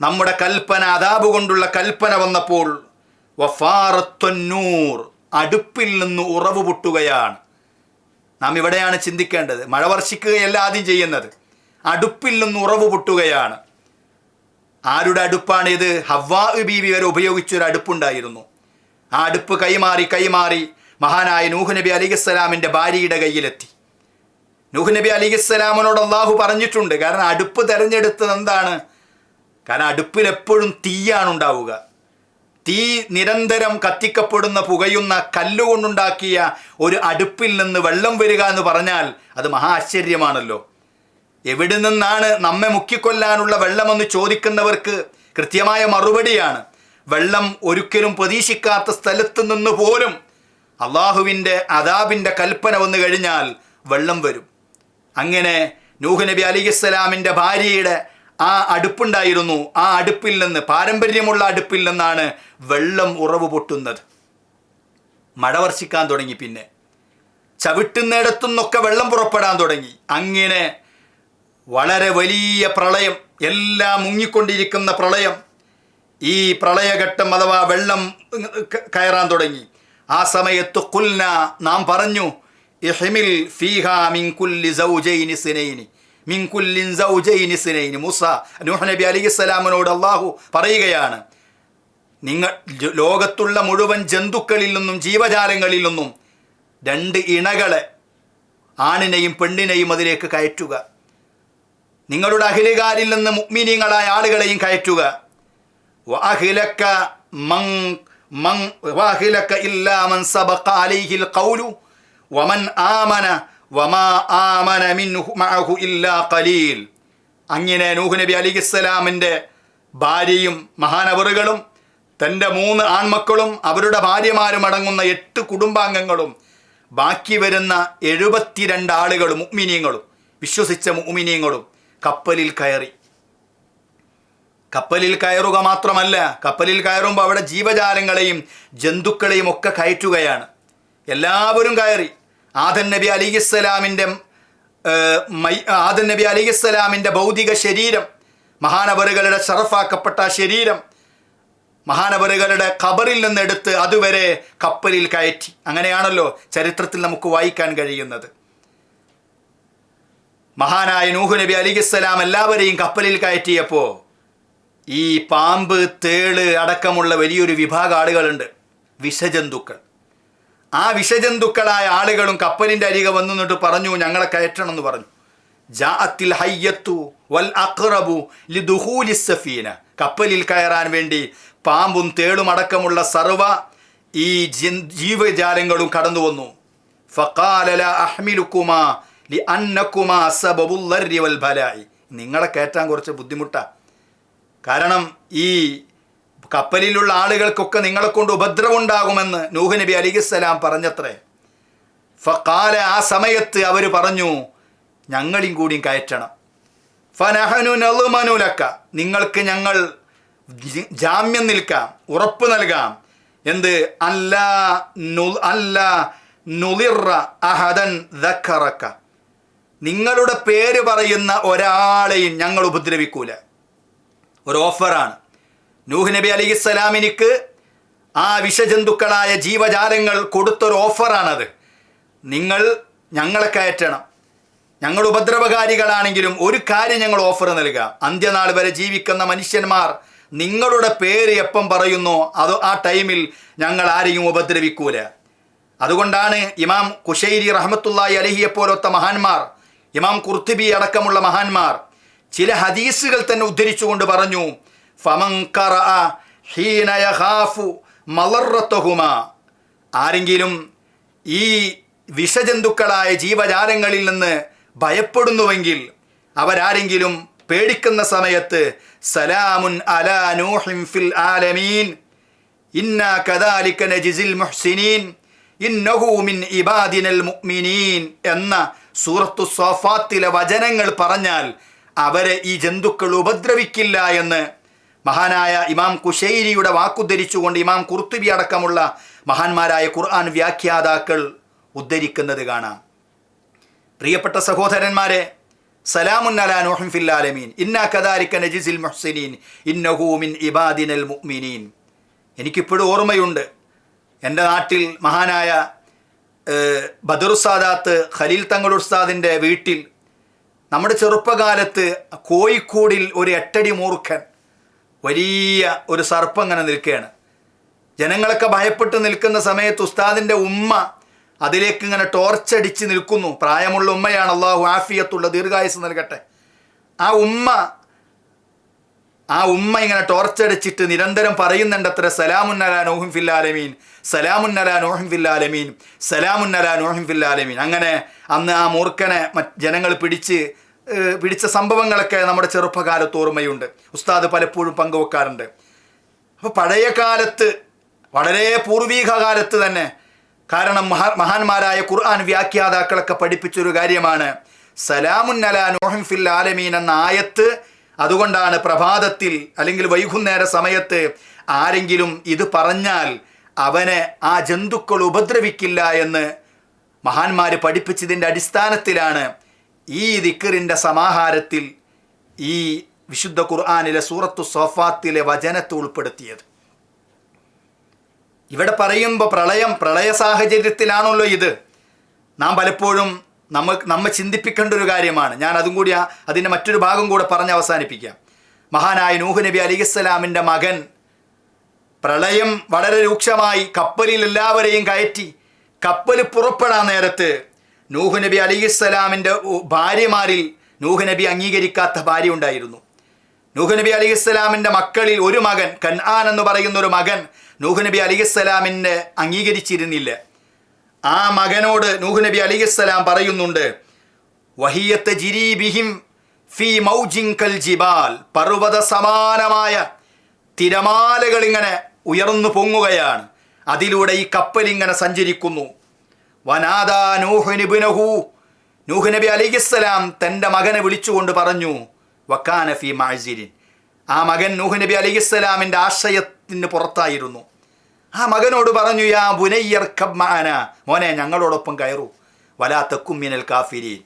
നമ്മുടെ കൽപ്പന അതാബ് കൊണ്ടുള്ള കൽപ്പന വന്നപ്പോൾ വഫാറത്തൊന്നൂർ അടുപ്പിൽ നിന്ന് ഉറവ് പൊട്ടുകയാണ് നാം ഇവിടെയാണ് ചിന്തിക്കേണ്ടത്. മഴ വർഷിക്കുകയല്ല ആദ്യം ചെയ്യുന്നത്. അടുപ്പിൽ നിന്ന് ഉറവ് പൊട്ടുകയാണ്. ആരുടെ അടുപ്പാണ് ഇത് ഹവ്വാ ബീവി വരെ ഉപയോഗിച്ചൊരു അടുപ്പുണ്ടായിരുന്നു. ആ അടുപ്പ് കൈമാറി കൈമാറി മഹാനായ നൂഹ് നബി അലിഖിസ്സലാമിന്റെ ഭാര്യയുടെ കയ്യിലെത്തി. നൂഹ് നബി അലിഖിസ്സലാമിനോട് അള്ളാഹു പറഞ്ഞിട്ടുണ്ട് കാരണം അടുപ്പ് തിരഞ്ഞെടുത്തത് എന്താണ്? കാരണം അടുപ്പിൽ എപ്പോഴും തീയാണ് ഉണ്ടാവുക. തീ നിരന്തരം കത്തിക്കപ്പെടുന്ന പുകയുന്ന കല്ലുകൊണ്ടുണ്ടാക്കിയ ഒരു അടുപ്പിൽ നിന്ന് വെള്ളം വരിക എന്ന് പറഞ്ഞാൽ അത് മഹാ ആശ്ചര്യമാണല്ലോ. എവിടെ നിന്നാണ് നമ്മെ മുക്കിക്കൊല്ലാനുള്ള വെള്ളമെന്ന് ചോദിക്കുന്നവർക്ക് കൃത്യമായ മറുപടിയാണ്. വെള്ളം ഒരിക്കലും പ്രതീക്ഷിക്കാത്ത സ്ഥലത്ത് നിന്ന് പോലും അള്ളാഹുവിന്റെ അദാബിന്റെ കൽപ്പന വന്നു കഴിഞ്ഞാൽ വെള്ളം വരും. അങ്ങനെ നൂഹ് നബി അലിഖിസ്സലാമിന്റെ ഭാര്യയുടെ ആ അടുപ്പുണ്ടായിരുന്നു. ആ അടുപ്പിൽ നിന്ന് പാരമ്പര്യമുള്ള അടുപ്പിൽ നിന്നാണ് വെള്ളം ഉറവ് പൊട്ടുന്നത്. മഴ വർഷിക്കാൻ തുടങ്ങി പിന്നെ. ചവിട്ടുന്നിടത്തുനിന്നൊക്കെ വെള്ളം പുറപ്പെടാൻ തുടങ്ങി. അങ്ങനെ വളരെ വലിയ പ്രളയം എല്ലാം മുങ്ങിക്കൊണ്ടിരിക്കുന്ന പ്രളയം ഈ പ്രളയഘട്ടം അഥവാ വെള്ളം കയറാൻ തുടങ്ങി. ആ സമയത്ത് കുൽന നാം പറഞ്ഞു ഇഹിമിൽ ഫീഹാ മിൻ കുല്ലി സൗജൈനി സിനൈനി. മിൻ കുല്ലിൻ സൗജൈനി മൂസ നൂഹ് നബി അലൈഹിസ്സലാമിനോട് അള്ളാഹു പറയുകയാണ് നിങ്ങൾ ലോകത്തുള്ള മുഴുവൻ ജന്തുക്കളിൽ നിന്നും ജീവജാലങ്ങളിൽ നിന്നും രണ്ട് ഇണകളെ ആണിനെയും പെണ്ണിനെയും അതിലേക്ക് കയറ്റുക. നിങ്ങളുടെ അഖിലുകാരിൽ നിന്ന് മുഗ്മിനീങ്ങളായ ആളുകളെയും കയറ്റുക. വാഹിലക്ക മൻ മൻ വഅഖിലക ഇല്ലാ മൻ സബഖ അലൈഹിൽ കൗലു വമൻ ആമന വമാ ആമന മിൻഹു ഇല്ലാ ഖലീൽ. അങ്ങനെ നൂഹ് നബി അലിഹിസ്സലാമിന്റെ ഭാര്യയും മഹാനവറുകളും തന്റെ മൂന്ന് ആൺമക്കളും അവരുടെ ഭാര്യമാരും അടങ്ങുന്ന എട്ട് കുടുംബാംഗങ്ങളും ബാക്കി വരുന്ന എഴുപത്തിരണ്ട് ആളുകളും ഉമ്മിനിയങ്ങളും വിശ്വസിച്ച ഉമ്മിനിയങ്ങളും കപ്പലിൽ കയറി. കപ്പലിൽ കയറുക മാത്രമല്ല കപ്പലിൽ കയറുമ്പോൾ അവിടെ ജീവജാലങ്ങളെയും ജന്തുക്കളെയും ഒക്കെ കയറ്റുകയാണ്. എല്ലാവരും കയറി. ആദൻ നബി അലിഹിസ്സലാമിന്റെ ആദൻ നബി അലിഹിസ്സലാമിന്റെ ഭൗതിക ശരീരം മഹാനവറുകളുടെ ഷറഫാക്കപ്പെട്ട ശരീരം മഹാനവറുകളുടെ ഖബറിൽ നിന്നെടുത്ത് അതുവരെ കപ്പലിൽ കയറ്റി. അങ്ങനെയാണല്ലോ ചരിത്രത്തിൽ നമുക്ക് വായിക്കാൻ കഴിയുന്നത്. മഹാനായ നൂഹു നബി അലിഖിസ്സലാം എല്ലാവരെയും കപ്പലിൽ കയറ്റിയപ്പോൾ ഈ പാമ്പ് തേൾ അടക്കമുള്ള വലിയൊരു വിഭാഗം ആളുകളുണ്ട്. വിഷജന്തുക്കൾ. ആ വിഷജന്തുക്കളായ ആളുകളും കപ്പലിന്റെ അരികെ വന്നു നിന്നിട്ട് പറഞ്ഞു ഞങ്ങളെ കയറ്റണം എന്ന് പറഞ്ഞു. ജാഅത്തിൽ ഹയ്യത്തു വൽ അഖ്റബു ലി സഫീന. കപ്പലിൽ കയറാൻ വേണ്ടി പാമ്പും തേളും അടക്കമുള്ള സർവ ഈ ജീവജാലങ്ങളും കടന്നു വന്നു. ഫഖാല ലാ അഹ്മിലുക്കുമാ ലി അന്നക്കുമാ സബബുൽ ലർരി വൽ ബലായി. നിങ്ങളെ കയറ്റാൻ കുറച്ച് ബുദ്ധിമുട്ടാണ് കാരണം ഈ കപ്പലിലുള്ള ആളുകൾക്കൊക്കെ നിങ്ങളെ കൊണ്ട് ഉപദ്രവമുണ്ടാകുമെന്ന് നൂഹ് നബി അലിഖിസ്സലാം പറഞ്ഞത്രേ. ഫക്കാല ആ സമയത്ത് അവർ പറഞ്ഞു ഞങ്ങളും കൂടിയും കയറ്റണം. ഫനഹനു നളുമനുലക്ക നിങ്ങൾക്ക് ഞങ്ങൾ ജാമ്യം നിൽക്കാം ഉറപ്പ് നൽകാം. എന്ത്? അല്ല അല്ല നുളിറ അഹദൻ ദക്കറക്ക. നിങ്ങളുടെ പേര് പറയുന്ന ഒരാളെയും ഞങ്ങൾ ഉപദ്രവിക്കൂല. ഒരു ഓഫറാണ്. നൂഹ് നബി അലി ഇസ്സലാമിനിക്ക് ആ വിഷജന്തുക്കളായ ജീവജാലങ്ങൾ കൊടുത്തൊരു ഓഫറാണത്. നിങ്ങൾ ഞങ്ങളെ കയറ്റണം. ഞങ്ങൾ ഉപദ്രവകാരികളാണെങ്കിലും ഒരു കാര്യം ഞങ്ങൾ ഓഫർ നൽകുക അന്ത്യനാൾ വരെ ജീവിക്കുന്ന മനുഷ്യന്മാർ നിങ്ങളുടെ പേര് എപ്പം പറയുന്നു അത് ആ ടൈമിൽ ഞങ്ങൾ ആരെയും ഉപദ്രവിക്കൂല. അതുകൊണ്ടാണ് ഇമാം കുശൈരി റഹ്മത്തുള്ളാഹി അലഹിയെ പോലത്തെ മഹാന്മാർ ഇമാം കുർത്തിബി അടക്കമുള്ള മഹാന്മാർ ചില ഹദീസുകൾ തന്നെ ഉദ്ധരിച്ചുകൊണ്ട് പറഞ്ഞു മളറത്തഹുമാ ആരെങ്കിലും ഈ വിഷജന്തുക്കളായ ജീവജാലങ്ങളിൽ നിന്ന് ഭയപ്പെടുന്നുവെങ്കിൽ അവരാരെങ്കിലും പേടിക്കുന്ന സമയത്ത് സലാമുൻ അലാ നൂഹിം ഫിൽ ആലമീൻ. ഇന്ന കദാലിക നജിസിൽ മുഹ്സിനീൻ. ഇന്നഹൂമിൻ ഇബാദിനൽ മുഅ്മിനീൻ എന്ന സൂറത്തു സോഫാത്തിലെ വചനങ്ങൾ പറഞ്ഞാൽ അവരെ ഈ ജന്തുക്കൾ ഉപദ്രവിക്കില്ല എന്ന് മഹാനായ ഇമാം കുശൈരിയുടെ വാക്കുദ്ധരിച്ചുകൊണ്ട് ഇമാം കുർത്തുബി അടക്കമുള്ള മഹാന്മാരായ ഖുർആൻ വ്യാഖ്യാതാക്കൾ ഉദ്ധരിക്കുന്നത് കാണാം. പ്രിയപ്പെട്ട സഹോദരന്മാരെ നൂഹിൻ ഫിൽ ആലമീൻ. ഇന്നാ കദാലിക നജിസിൽ മുഹ്സിനീൻ. ഇന്നഹു മിൻ ഇബാദിനൽ മുഅ്മിനീൻ. എനിക്കിപ്പോഴും ഓർമ്മയുണ്ട്. എന്റെ നാട്ടിൽ മഹാനായ ബദറുസാദാത്ത് ഖലീൽ തങ്ങൾ ഉസ്താദിന്റെ വീട്ടിൽ നമ്മുടെ ചെറുപ്പകാലത്ത് കോഴിക്കോടിൽ ഒരു എട്ടടി മൂർഖൻ വലിയ ഒരു സർപ്പം അങ്ങനെ നിൽക്കുകയാണ്. ജനങ്ങളൊക്കെ ഭയപ്പെട്ട് നിൽക്കുന്ന സമയത്ത് ഉസ്താദിന്റെ ഉമ്മ അതിലേക്ക് ഇങ്ങനെ ടോർച്ചടിച്ച് നിൽക്കുന്നു. പ്രായമുള്ള ഉമ്മയാണ് അള്ളാഹു ആഫിയത്തുള്ള ദീർഘായുസ് നൽകട്ടെ. ആ ഉമ്മ ആ ഉമ്മ ഇങ്ങനെ ടോർച്ചടിച്ചിട്ട് നിരന്തരം പറയുന്നുണ്ടത്ര സലാമുന്നല നോഹിം ഫില്ലാലമീൻ സലാമുന്നല നോഹിം ഫില്ലാലമീൻ സലാമുന്നല നോഹിം ഫില്ലാലമീൻ അങ്ങനെ അന്ന് ആ മൂർഖനെ ജനങ്ങൾ പിടിച്ച് പിടിച്ച സംഭവങ്ങളൊക്കെ നമ്മുടെ ചെറുപ്പകാലത്ത് ഓർമ്മയുണ്ട്. ഉസ്താദ് പലപ്പോഴും പങ്കുവെക്കാറുണ്ട്. അപ്പോൾ പഴയ കാലത്ത് വളരെ പൂർവീക കാലത്ത് തന്നെ കാരണം മഹാ മഹാന്മാരായ ഖുർആൻ വ്യാഖ്യാതാക്കളൊക്കെ പഠിപ്പിച്ചൊരു കാര്യമാണ്. സലാമുൻ അലാ നോഹിം ഫിൽ ആലമീൻ എന്ന ആയത്ത് അതുകൊണ്ടാണ് പ്രഭാതത്തിൽ അല്ലെങ്കിൽ വൈകുന്നേര സമയത്ത് ആരെങ്കിലും ഇത് പറഞ്ഞാൽ അവനെ ആ ജന്തുക്കൾ ഉപദ്രവിക്കില്ല എന്ന് മഹാന്മാർ പഠിപ്പിച്ചതിന്റെ അടിസ്ഥാനത്തിലാണ് ഈ ദിക്കറിന്റെ സമാഹാരത്തിൽ ഈ വിശുദ്ധ ഖുർആാനിലെ സൂറത്തു സോഫാത്തിലെ വചനത്തെ ഉൾപ്പെടുത്തിയത്. ഇവിടെ പറയുമ്പോൾ പ്രളയം പ്രളയ സാഹചര്യത്തിലാണല്ലോ ഇത്. നാം പലപ്പോഴും നമ്മൾ നമ്മെ ചിന്തിപ്പിക്കേണ്ട ഒരു കാര്യമാണ്. ഞാൻ അതും കൂടി അതിന്റെ മറ്റൊരു ഭാഗം കൂടെ പറഞ്ഞ് അവസാനിപ്പിക്കാം. മഹാനായ നൂഹ് നബി അലിഖിസ്സലാമിന്റെ മകൻ പ്രളയം വളരെ രൂക്ഷമായി കപ്പലിൽ എല്ലാവരെയും കയറ്റി കപ്പൽ പുറപ്പെടാൻ നേരത്ത് നൂഹ് നബി അലിഹിസ്സലാമിന്റെ ഭാര്യമാരിൽ നൂഹ് നബി അംഗീകരിക്കാത്ത ഭാര്യ ഉണ്ടായിരുന്നു. നൂഹ് നബി അലിഹിസ്സലാമിന്റെ മക്കളിൽ ഒരു മകൻ കൻആൻ എന്ന് പറയുന്ന ഒരു മകൻ നൂഹ് നബി അലിഹിസ്സലാമിനെ അംഗീകരിച്ചിരുന്നില്ല. ആ മകനോട് നൂഹ് നബി അലിഹിസ്സലാം പറയുന്നുണ്ട് വഹിയത്ത് ജിരീബിഹിം ഫി മൗജിങ്കൽ ജിബാൽ. പർവത സമാനമായ തിരമാലകളിങ്ങനെ ഉയർന്നു പൊങ്ങുകയാണ്. അതിലൂടെ ഈ കപ്പൽ ഇങ്ങനെ സഞ്ചരിക്കുന്നു. വനാദാ നൂഹുനിബുനഹു നൂഹ് നബി അലിഹിസ്സലാം തന്റെ മകനെ വിളിച്ചുകൊണ്ട് പറഞ്ഞു വക്കാന ഫി മാഴ്സിരിൻ ആ മകൻ നൂഹ് നബി അലിഹിസ്സലാമിന്റെ ആശയത്തിന് പുറത്തായിരുന്നു. ആ മകനോട് പറഞ്ഞു യാ ബുനയ്യർ കബ്മാന മോനെ ഞങ്ങളോടൊപ്പം കയറൂ. വലാ തെക്കുമ്മിനൽ കാഫിരീൻ.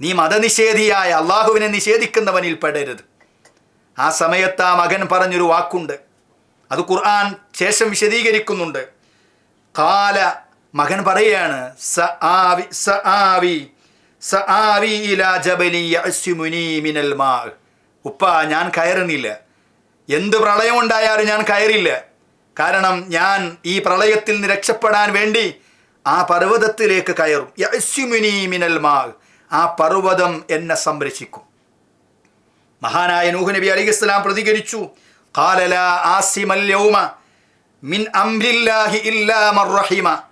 നീ മതനിഷേധിയായ അള്ളാഹുവിനെ നിഷേധിക്കുന്നവനിൽ പെടരുത്. ആ സമയത്ത് ആ മകൻ പറഞ്ഞൊരു വാക്കുണ്ട്. അത് ഖുർആൻ ശേഷം വിശദീകരിക്കുന്നുണ്ട്. കാല മകൻ പറയുകയാണ് സ ആവി സ ആവി സ ആവി മിനൽ മാ ഉപ്പ ഞാൻ കയറുന്നില്ല. എന്ത് പ്രളയമുണ്ടായാലും ഞാൻ കയറില്ല. കാരണം ഞാൻ ഈ പ്രളയത്തിൽ നിന്ന് രക്ഷപ്പെടാൻ വേണ്ടി ആ പർവതത്തിലേക്ക് കയറും. യസ്യുമിനി മിനൽ മാ ആ പർവതം എന്നെ സംരക്ഷിക്കും. മഹാനായ നൂഹ് നബി അലി ഇസ്ലാം പ്രതികരിച്ചു. കാലല ആസിമൽ യൗമ മിൻ അംരില്ലാഹി ഇല്ലാ മർറഹിമ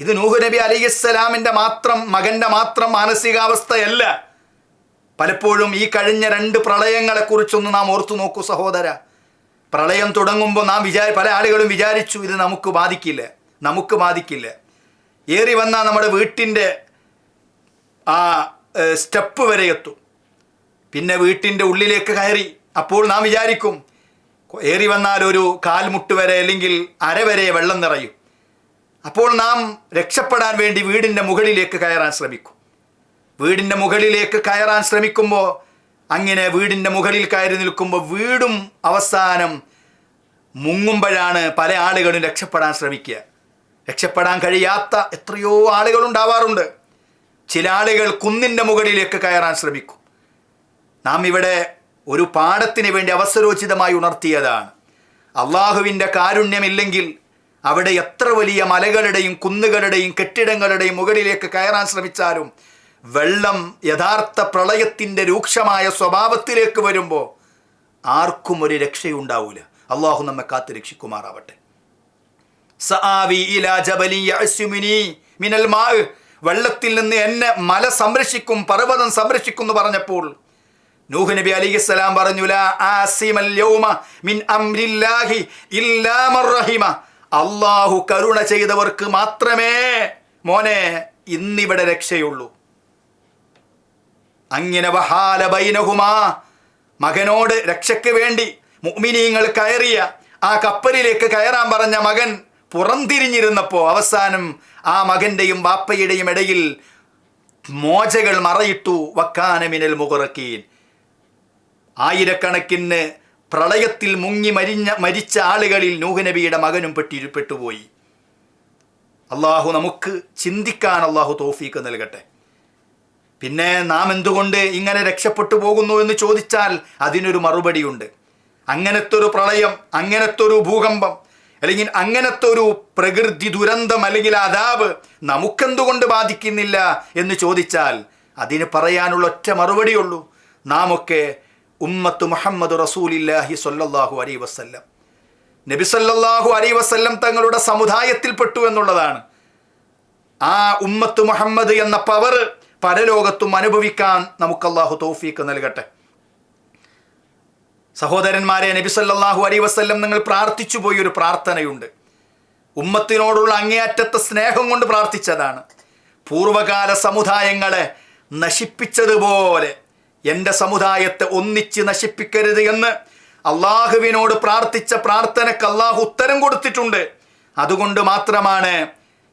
ഇത് നൂഹ് നബി അലിസ്സലാമിന്റെ മാത്രം മകന്റെ മാത്രം മാനസികാവസ്ഥയല്ല. പലപ്പോഴും ഈ കഴിഞ്ഞ രണ്ട് പ്രളയങ്ങളെക്കുറിച്ചൊന്ന് നാം ഓർത്തു നോക്കൂ സഹോദര. പ്രളയം തുടങ്ങുമ്പോൾ നാം വിചാരി പല ആളുകളും വിചാരിച്ചു ഇത് നമുക്ക് ബാധിക്കില്ല നമുക്ക് ബാധിക്കില്ല. ഏറി വന്നാൽ നമ്മുടെ വീട്ടിന്റെ ആ സ്റ്റെപ്പ് വരെ എത്തും. പിന്നെ വീട്ടിന്റെ ഉള്ളിലേക്ക് കയറി അപ്പോൾ നാം വിചാരിക്കും ഏറി വന്നാൽ ഒരു കാൽമുട്ട് വരെ അല്ലെങ്കിൽ അരവരെ വെള്ളം നിറയും. അപ്പോൾ നാം രക്ഷപ്പെടാൻ വേണ്ടി വീടിന്റെ മുകളിലേക്ക് കയറാൻ ശ്രമിക്കും. വീടിന്റെ മുകളിലേക്ക് കയറാൻ ശ്രമിക്കുമ്പോൾ അങ്ങനെ വീടിന്റെ മുകളിൽ കയറി നിൽക്കുമ്പോൾ വീടും അവസാനം മുങ്ങുമ്പോഴാണ് പല ആളുകളും രക്ഷപ്പെടാൻ ശ്രമിക്കുക. രക്ഷപ്പെടാൻ കഴിയാത്ത എത്രയോ ആളുകൾ ഉണ്ടാവാറുണ്ട്. ചില ആളുകൾ കുന്നിന്റെ മുകളിലേക്ക് കയറാൻ ശ്രമിക്കും. നാം ഇവിടെ ഒരു പാഠത്തിന് വേണ്ടി അവസരോചിതമായി ഉണർത്തിയതാണ്. അള്ളാഹുവിന്റെ കാരുണ്യമില്ലെങ്കിൽ അവിടെ എത്ര വലിയ മലകളുടെയും കുന്നുകളുടെയും കെട്ടിടങ്ങളുടെയും മുകളിലേക്ക് കയറാൻ ശ്രമിച്ചാലും വെള്ളം യഥാർത്ഥ പ്രളയത്തിന്റെ രൂക്ഷമായ സ്വഭാവത്തിലേക്ക് വരുമ്പോൾ ആർക്കും ഒരു രക്ഷയുണ്ടാവൂല. അള്ളാഹു നമ്മെ കാത്തു രക്ഷിക്കുമാറാവട്ടെ. വെള്ളത്തിൽ നിന്ന് എന്നെ മല സംരക്ഷിക്കും പർവതം സംരക്ഷിക്കും എന്ന് പറഞ്ഞപ്പോൾ നൂഹ് നബി അലിഹിസ്സലാം പറഞ്ഞു ലാ ആസിമൽ യൗമ മിൻ അംരില്ലാഹി ഇല്ലാ റഹിമ. അള്ളാഹു കരുണ ചെയ്തവർക്ക് മാത്രമേ മോനെ ഇന്നിവിടെ രക്ഷയുള്ളൂ. അങ്ങനെ വഹാല ബൈനഹുമാ മകനോട് രക്ഷയ്ക്ക് വേണ്ടി മുഅ്മിനീങ്ങൾ കയറിയ ആ കപ്പലിലേക്ക് കയറാൻ പറഞ്ഞ മകൻ പുറംതിരിഞ്ഞിരുന്നപ്പോൾ അവസാനം ആ മകന്റെയും ബാപ്പയുടെയും ഇടയിൽ മോചകൾ മറയിട്ടു വക്കാനമിനൽ മുഹറക്കീൻ ആയിരക്കണക്കിന് പ്രളയത്തിൽ മുങ്ങി മരിഞ്ഞ മരിച്ച ആളുകളിൽ നൂഹ് നബിയുടെ മകനും പെട്ടിരുപ്പെട്ടുപോയി പെട്ടുപോയി. അള്ളാഹു നമുക്ക് ചിന്തിക്കാൻ അള്ളാഹു തോഫീക്ക് നൽകട്ടെ. പിന്നെ നാം എന്തുകൊണ്ട് ഇങ്ങനെ രക്ഷപ്പെട്ടു പോകുന്നു എന്ന് ചോദിച്ചാൽ അതിനൊരു മറുപടിയുണ്ട്. അങ്ങനത്തെ ഒരു പ്രളയം അങ്ങനത്തെ ഒരു ഭൂകമ്പം അല്ലെങ്കിൽ അങ്ങനത്തെ ഒരു പ്രകൃതി ദുരന്തം അല്ലെങ്കിൽ അതാപ് നമുക്കെന്തുകൊണ്ട് ബാധിക്കുന്നില്ല എന്ന് ചോദിച്ചാൽ അതിന് പറയാനുള്ള ഒറ്റ മറുപടിയുള്ളൂ. നാം ഒക്കെ ഉമ്മത്ത് മുഹമ്മദ് റസൂലില്ലാഹി സൊല്ലാഹു അലൈ വസല്ലം. നബി സല്ലാഹു അലൈ വസ്ല്ലം തങ്ങളുടെ സമുദായത്തിൽപ്പെട്ടു എന്നുള്ളതാണ്. ആ ഉമ്മത്ത് മുഹമ്മദ് എന്ന പവർ പരലോകത്തും അനുഭവിക്കാൻ നമുക്ക് അള്ളാഹു തൗഫീക്ക് നൽകട്ടെ. സഹോദരന്മാരെ നബി സല്ലാഹു അലൈ വസ്ല്ലം നിങ്ങൾ പ്രാർത്ഥിച്ചു പോയി ഒരു പ്രാർത്ഥനയുണ്ട്. ഉമ്മത്തിനോടുള്ള അങ്ങേയറ്റത്തെ സ്നേഹം കൊണ്ട് പ്രാർത്ഥിച്ചതാണ്. പൂർവകാല സമുദായങ്ങളെ നശിപ്പിച്ചതുപോലെ എന്റെ സമുദായത്തെ ഒന്നിച്ച് നശിപ്പിക്കരുത് എന്ന് അള്ളാഹുവിനോട് പ്രാർത്ഥിച്ച പ്രാർത്ഥനയ്ക്ക് അള്ളാഹു ഉത്തരം കൊടുത്തിട്ടുണ്ട്. അതുകൊണ്ട് മാത്രമാണ്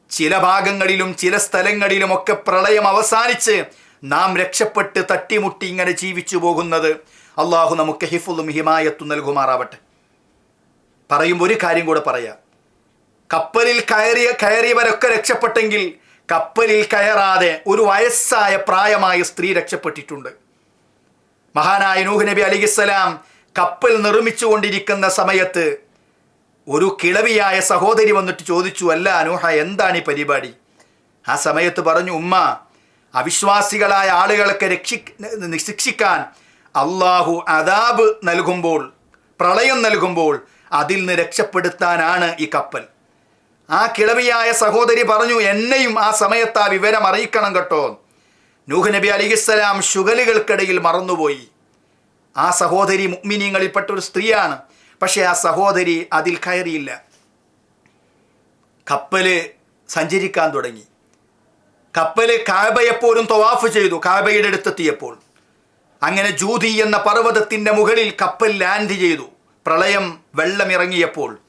ചില ഭാഗങ്ങളിലും ചില സ്ഥലങ്ങളിലുമൊക്കെ പ്രളയം അവസാനിച്ച് നാം രക്ഷപ്പെട്ട് തട്ടിമുട്ടി ഇങ്ങനെ ജീവിച്ചു പോകുന്നത്. അള്ളാഹു നമുക്ക് ഹിഫുലും ഹിമായത്തും നൽകുമാറാവട്ടെ. പറയുമ്പോൾ ഒരു കാര്യം കൂടെ പറയാം. കപ്പലിൽ കയറിയ കയറിയവരൊക്കെ രക്ഷപ്പെട്ടെങ്കിൽ കപ്പലിൽ കയറാതെ ഒരു വയസ്സായ പ്രായമായ സ്ത്രീ രക്ഷപ്പെട്ടിട്ടുണ്ട്. മഹാനായ നൂഹ് നബി അലിഹിസ്സലാം കപ്പൽ നിർമ്മിച്ചു കൊണ്ടിരിക്കുന്ന സമയത്ത് ഒരു കിളവിയായ സഹോദരി വന്നിട്ട് ചോദിച്ചു അല്ല അനൂഹ എന്താണ് ഈ പരിപാടി? ആ സമയത്ത് പറഞ്ഞു ഉമ്മ അവിശ്വാസികളായ ആളുകളൊക്കെ രക്ഷി ശിക്ഷിക്കാൻ അള്ളാഹു അദാബ് നൽകുമ്പോൾ പ്രളയം നൽകുമ്പോൾ അതിൽ നിന്ന് രക്ഷപ്പെടുത്താനാണ് ഈ കപ്പൽ. ആ കിളവിയായ സഹോദരി പറഞ്ഞു എന്നെയും ആ സമയത്ത് ആ വിവരം അറിയിക്കണം കേട്ടോ. നൂഹ് നബി അലിഹിസ്സലാം ശുഗലുകൾക്കിടയിൽ മറന്നുപോയി. ആ സഹോദരി മുഗ്മിനിയങ്ങളിൽപ്പെട്ട ഒരു സ്ത്രീയാണ്. പക്ഷേ ആ സഹോദരി അതിൽ കയറിയില്ല. കപ്പൽ സഞ്ചരിക്കാൻ തുടങ്ങി. കപ്പൽ കാബയെപ്പോലും തൊവാഫ് ചെയ്തു കാബയുടെ അടുത്തെത്തിയപ്പോൾ. അങ്ങനെ ജൂതി എന്ന പർവതത്തിന്റെ മുകളിൽ കപ്പൽ ലാൻഡ് ചെയ്തു. പ്രളയം വെള്ളമിറങ്ങിയപ്പോൾ.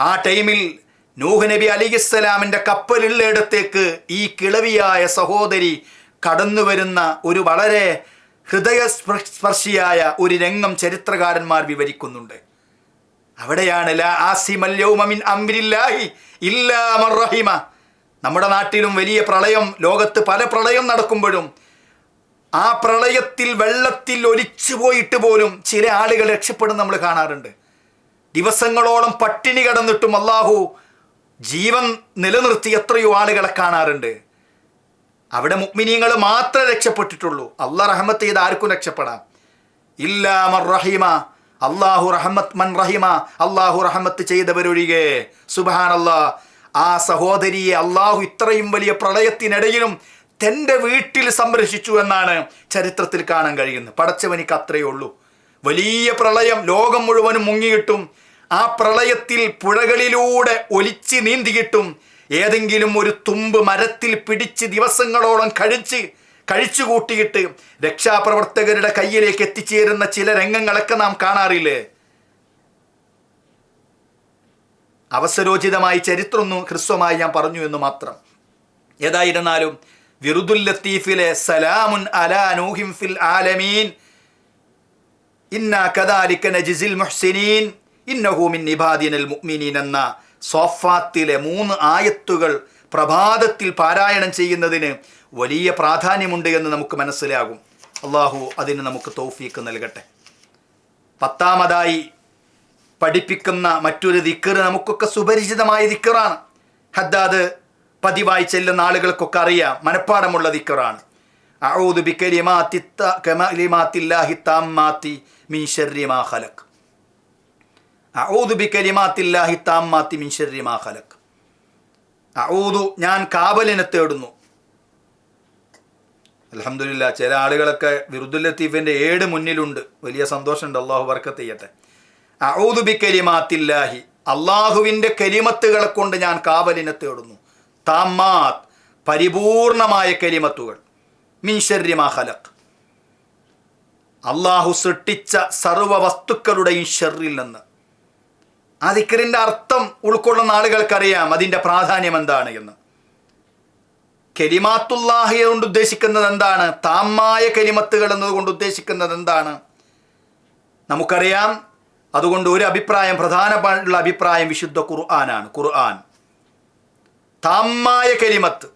ആ ടൈമിൽ നൂഹ് നബി അലിഹിസ്സലാമിന്റെ കപ്പലുള്ളയിടത്തേക്ക് ഈ കിളവിയായ സഹോദരി കടന്നു വരുന്ന ഒരു വളരെ ഹൃദയസ്പർശിയായ ഒരു രംഗം ചരിത്രകാരന്മാർ വിവരിക്കുന്നുണ്ട്. അവിടെയാണ് നമ്മുടെ നാട്ടിലും വലിയ പ്രളയം ലോകത്ത് പല പ്രളയം നടക്കുമ്പോഴും ആ പ്രളയത്തിൽ വെള്ളത്തിൽ ഒലിച്ചു പോയിട്ട് പോലും ചില ആളുകൾ രക്ഷപ്പെടുന്ന നമ്മൾ കാണാറുണ്ട്. ദിവസങ്ങളോളം പട്ടിണി കടന്നിട്ടും അള്ളാഹു ജീവൻ നിലനിർത്തി എത്രയോ ആളുകളെ കാണാറുണ്ട്. അവിടെ മുക്മിനീങ്ങൾ മാത്രമേ രക്ഷപ്പെട്ടിട്ടുള്ളൂ. അള്ളാഹ് റഹമത്ത് ചെയ്ത് ആർക്കും രക്ഷപ്പെടാം. ഇല്ലാ റഹിമ അള്ളാഹു റഹമത്ത് മൻ റഹീമ അള്ളാഹു റഹമത്ത് ചെയ്തവരൊഴികെ. സുബാൻ ആ സഹോദരിയെ അള്ളാഹു ഇത്രയും വലിയ പ്രളയത്തിനിടയിലും തന്റെ വീട്ടിൽ സംരക്ഷിച്ചു എന്നാണ് ചരിത്രത്തിൽ കാണാൻ കഴിയുന്നത്. പടച്ചവനിക്ക് അത്രയേ ഉള്ളൂ. വലിയ പ്രളയം ലോകം മുഴുവനും മുങ്ങിയിട്ടും ആ പ്രളയത്തിൽ പുഴകളിലൂടെ ഒലിച്ച് നീന്തിയിട്ടും ഏതെങ്കിലും ഒരു തുമ്പ് മരത്തിൽ പിടിച്ച് ദിവസങ്ങളോളം കഴിച്ച് കഴിച്ചു കൂട്ടിയിട്ട് രക്ഷാപ്രവർത്തകരുടെ കയ്യിലേക്ക് എത്തിച്ചേരുന്ന ചില രംഗങ്ങളൊക്കെ നാം കാണാറില്ലേ? അവസരോചിതമായി ചരിത്രമൊന്നും ഹ്രസ്വമായി ഞാൻ പറഞ്ഞു എന്ന് മാത്രം. ഏതായിരുന്നാലും വിറുദുൽ ലത്തീഫിലെ സലാമുൻ അലാ നൂഹിം ഫിൽ ആലമീൻ ഇന്ന കദാലിക്ക നജിസിൽ മുഹ്സിനീൻ ഇന്നഹൂമിൻ നിബാദിനൽ മുഅ്മിനീൻ എന്ന സോഫാത്തിലെ മൂന്ന് ആയത്തുകൾ പ്രഭാതത്തിൽ പാരായണം ചെയ്യുന്നതിന് വലിയ പ്രാധാന്യമുണ്ട് എന്ന് നമുക്ക് മനസ്സിലാകും. അള്ളാഹു അതിന് നമുക്ക് തൗഫീക്ക് നൽകട്ടെ. പത്താമതായി പഠിപ്പിക്കുന്ന മറ്റൊരു ദിക്കർ നമുക്കൊക്കെ സുപരിചിതമായ ദിക്കറാണ് ഹദ്ദാദ് പതിവായി ചെല്ലുന്ന ആളുകൾക്കൊക്കെ അറിയാം മനഃപ്പാടമുള്ള ദിക്കറാണ് അഊദു ബികലിമാത്തി ത- കലിമാത്തില്ലാഹി താമ്മാത്തി മിൻ ശർരി മാ ഖലഖ് അഊദു ബികലിമാത്തില്ലാഹി താമ്മാത്തി മിൻ ശർരി മാ ഖലക് അഊദു ഞാൻ കാബലിനെ തേടുന്നു. അലഹമില്ല ചില ആളുകളൊക്കെ വിറുദുൽ ലത്തീഫിന്റെ ഏട് മുന്നിലുണ്ട്. വലിയ സന്തോഷമുണ്ട് അള്ളാഹു വർക്കത്ത് ചെയ്യട്ടെ. അഊദു ബികലിമാത്തില്ലാഹി അള്ളാഹുവിന്റെ കലിമത്തുകളെ കൊണ്ട് ഞാൻ കാബലിനെ തേടുന്നു. താമാത് പരിപൂർണമായ കലിമത്തുകൾ. മാ ഖലഖ്. അള്ളാഹു സൃഷ്ടിച്ച സർവ വസ്തുക്കളുടെയും ഷെറിൽ നിന്ന്. ആ ദിക്കറിന്റെ അർത്ഥം ഉൾക്കൊള്ളുന്ന ആളുകൾക്കറിയാം അതിന്റെ പ്രാധാന്യം എന്താണ് എന്ന്. കെലിമാത്തുല്ലാഹിയെ കൊണ്ട് ഉദ്ദേശിക്കുന്നത് എന്താണ്? താമായ കെലിമത്തുകൾ എന്നതുകൊണ്ട് ഉദ്ദേശിക്കുന്നത് എന്താണ്? നമുക്കറിയാം അതുകൊണ്ട് ഒരു അഭിപ്രായം പ്രധാനമായിട്ടുള്ള അഭിപ്രായം വിശുദ്ധ ഖുർആനാണ്. ഖുർആൻ. താമായ കെലിമത്ത്.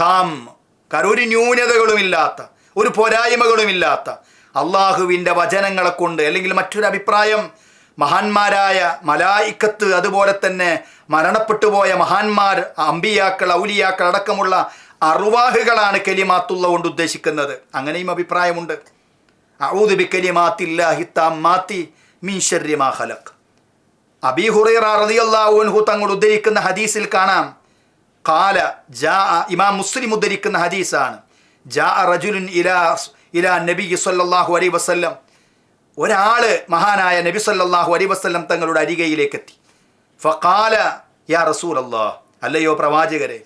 താം. കാരണം ഒരു ന്യൂനതകളുമില്ലാത്ത ഒരു പോരായ്മകളുമില്ലാത്ത അള്ളാഹുവിന്റെ വചനങ്ങളെ കൊണ്ട് അല്ലെങ്കിൽ മറ്റൊരു അഭിപ്രായം മഹാന്മാരായ മലായിക്കത്ത് അതുപോലെ തന്നെ മരണപ്പെട്ടു പോയ മഹാന്മാർ അമ്പിയാക്കൾ ഔലിയാക്കൾ അടക്കമുള്ള അറുവാഹുകളാണ് കലിമാത്തുള്ള കൊണ്ട് ഉദ്ദേശിക്കുന്നത്. അങ്ങനെയും അഭിപ്രായമുണ്ട്. ഔദുബി കലിമാത്തില്ലാഹി താമ്മാത്തി മാ അബീ ഹുറൈറ തങ്ങൾ ഉദ്ധരിക്കുന്ന ഹദീസിൽ കാണാം. കാല ജാ ഇമാം മുസ്ലിം ഉദ്ധരിക്കുന്ന ഹദീസാണ്. ജാ റജുലുൻ ഇലാ ഇലാ നബി സല്ലല്ലാഹു അലൈഹി വസല്ലം ഒരാൾ മഹാനായ നബി സല്ലല്ലാഹു അലൈഹി വസല്ലം തങ്ങളുടെ അരികയിലേക്ക് എത്തി ഫഖാല യാ റസൂൽ അല്ലാ അല്ലയോ പ്രവാചകരെ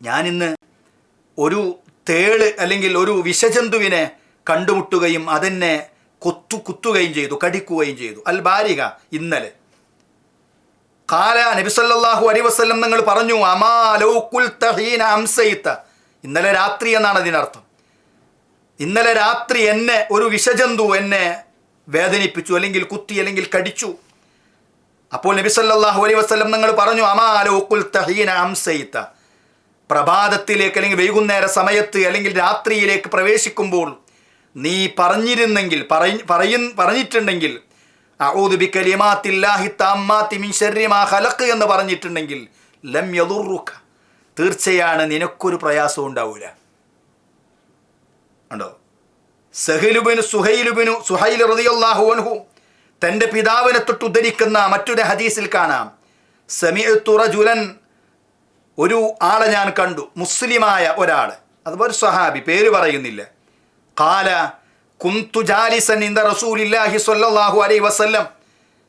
ഞാനിന്ന് ഒരു തേൾ അല്ലെങ്കിൽ ഒരു വിഷജന്തുവിനെ കണ്ടുമുട്ടുകയും അതെന്നെ കൊത്തു കുത്തുകയും ചെയ്തു കടിക്കുകയും ചെയ്തു. അൽ ബാരിക ഇന്നലെ. കാല നബിസല്ലാഹു അലൈ വസ്ലം നിങ്ങൾ പറഞ്ഞു അമാ ലൗ തഹീന ഹീന അംസയിത്ത ഇന്നലെ രാത്രി എന്നാണ് അതിനർത്ഥം. ഇന്നലെ രാത്രി എന്നെ ഒരു വിഷജന്തു എന്നെ വേദനിപ്പിച്ചു അല്ലെങ്കിൽ കുത്തി അല്ലെങ്കിൽ കടിച്ചു. അപ്പോൾ നബി സല്ലല്ലാഹു അലൈഹി വസല്ലം നിങ്ങൾ പറഞ്ഞു അമാലോക്കുൽ തഹീന അംസയിത്ത പ്രഭാതത്തിലേക്ക് അല്ലെങ്കിൽ വൈകുന്നേര സമയത്ത് അല്ലെങ്കിൽ രാത്രിയിലേക്ക് പ്രവേശിക്കുമ്പോൾ നീ പറഞ്ഞിരുന്നെങ്കിൽ പറയ പറഞ്ഞിട്ടുണ്ടെങ്കിൽ അഊദു ബികലിമാത്തില്ലാഹി താമ്മാത്തി മിൻ ശർരി ഹലക്ക് എന്ന് പറഞ്ഞിട്ടുണ്ടെങ്കിൽ ലം യദുറുക തീർച്ചയാണ് നിനക്കൊരു പ്രയാസവും ഉണ്ടാവൂല. ഉണ്ടോ സഹലുബിനു സുഹൈലുബിനു സുഹൈൽ റളിയല്ലാഹു അൻഹു തന്റെ പിതാവിനെ തൊട്ട് ഉദ്ധരിക്കുന്ന മറ്റൊരു ഹദീസിൽ കാണാം. സമിഅത്തു റജുലൻ ഒരു ആളെ ഞാൻ കണ്ടു മുസ്ലിമായ ഒരാൾ അതുപോലെ സ്വഹാബി പേര് പറയുന്നില്ല. കാല കുന്തു ജാലിസൻ ഇന്ദ റസൂലില്ലാഹി സ്വല്ലല്ലാഹു അലൈ വസല്ലം.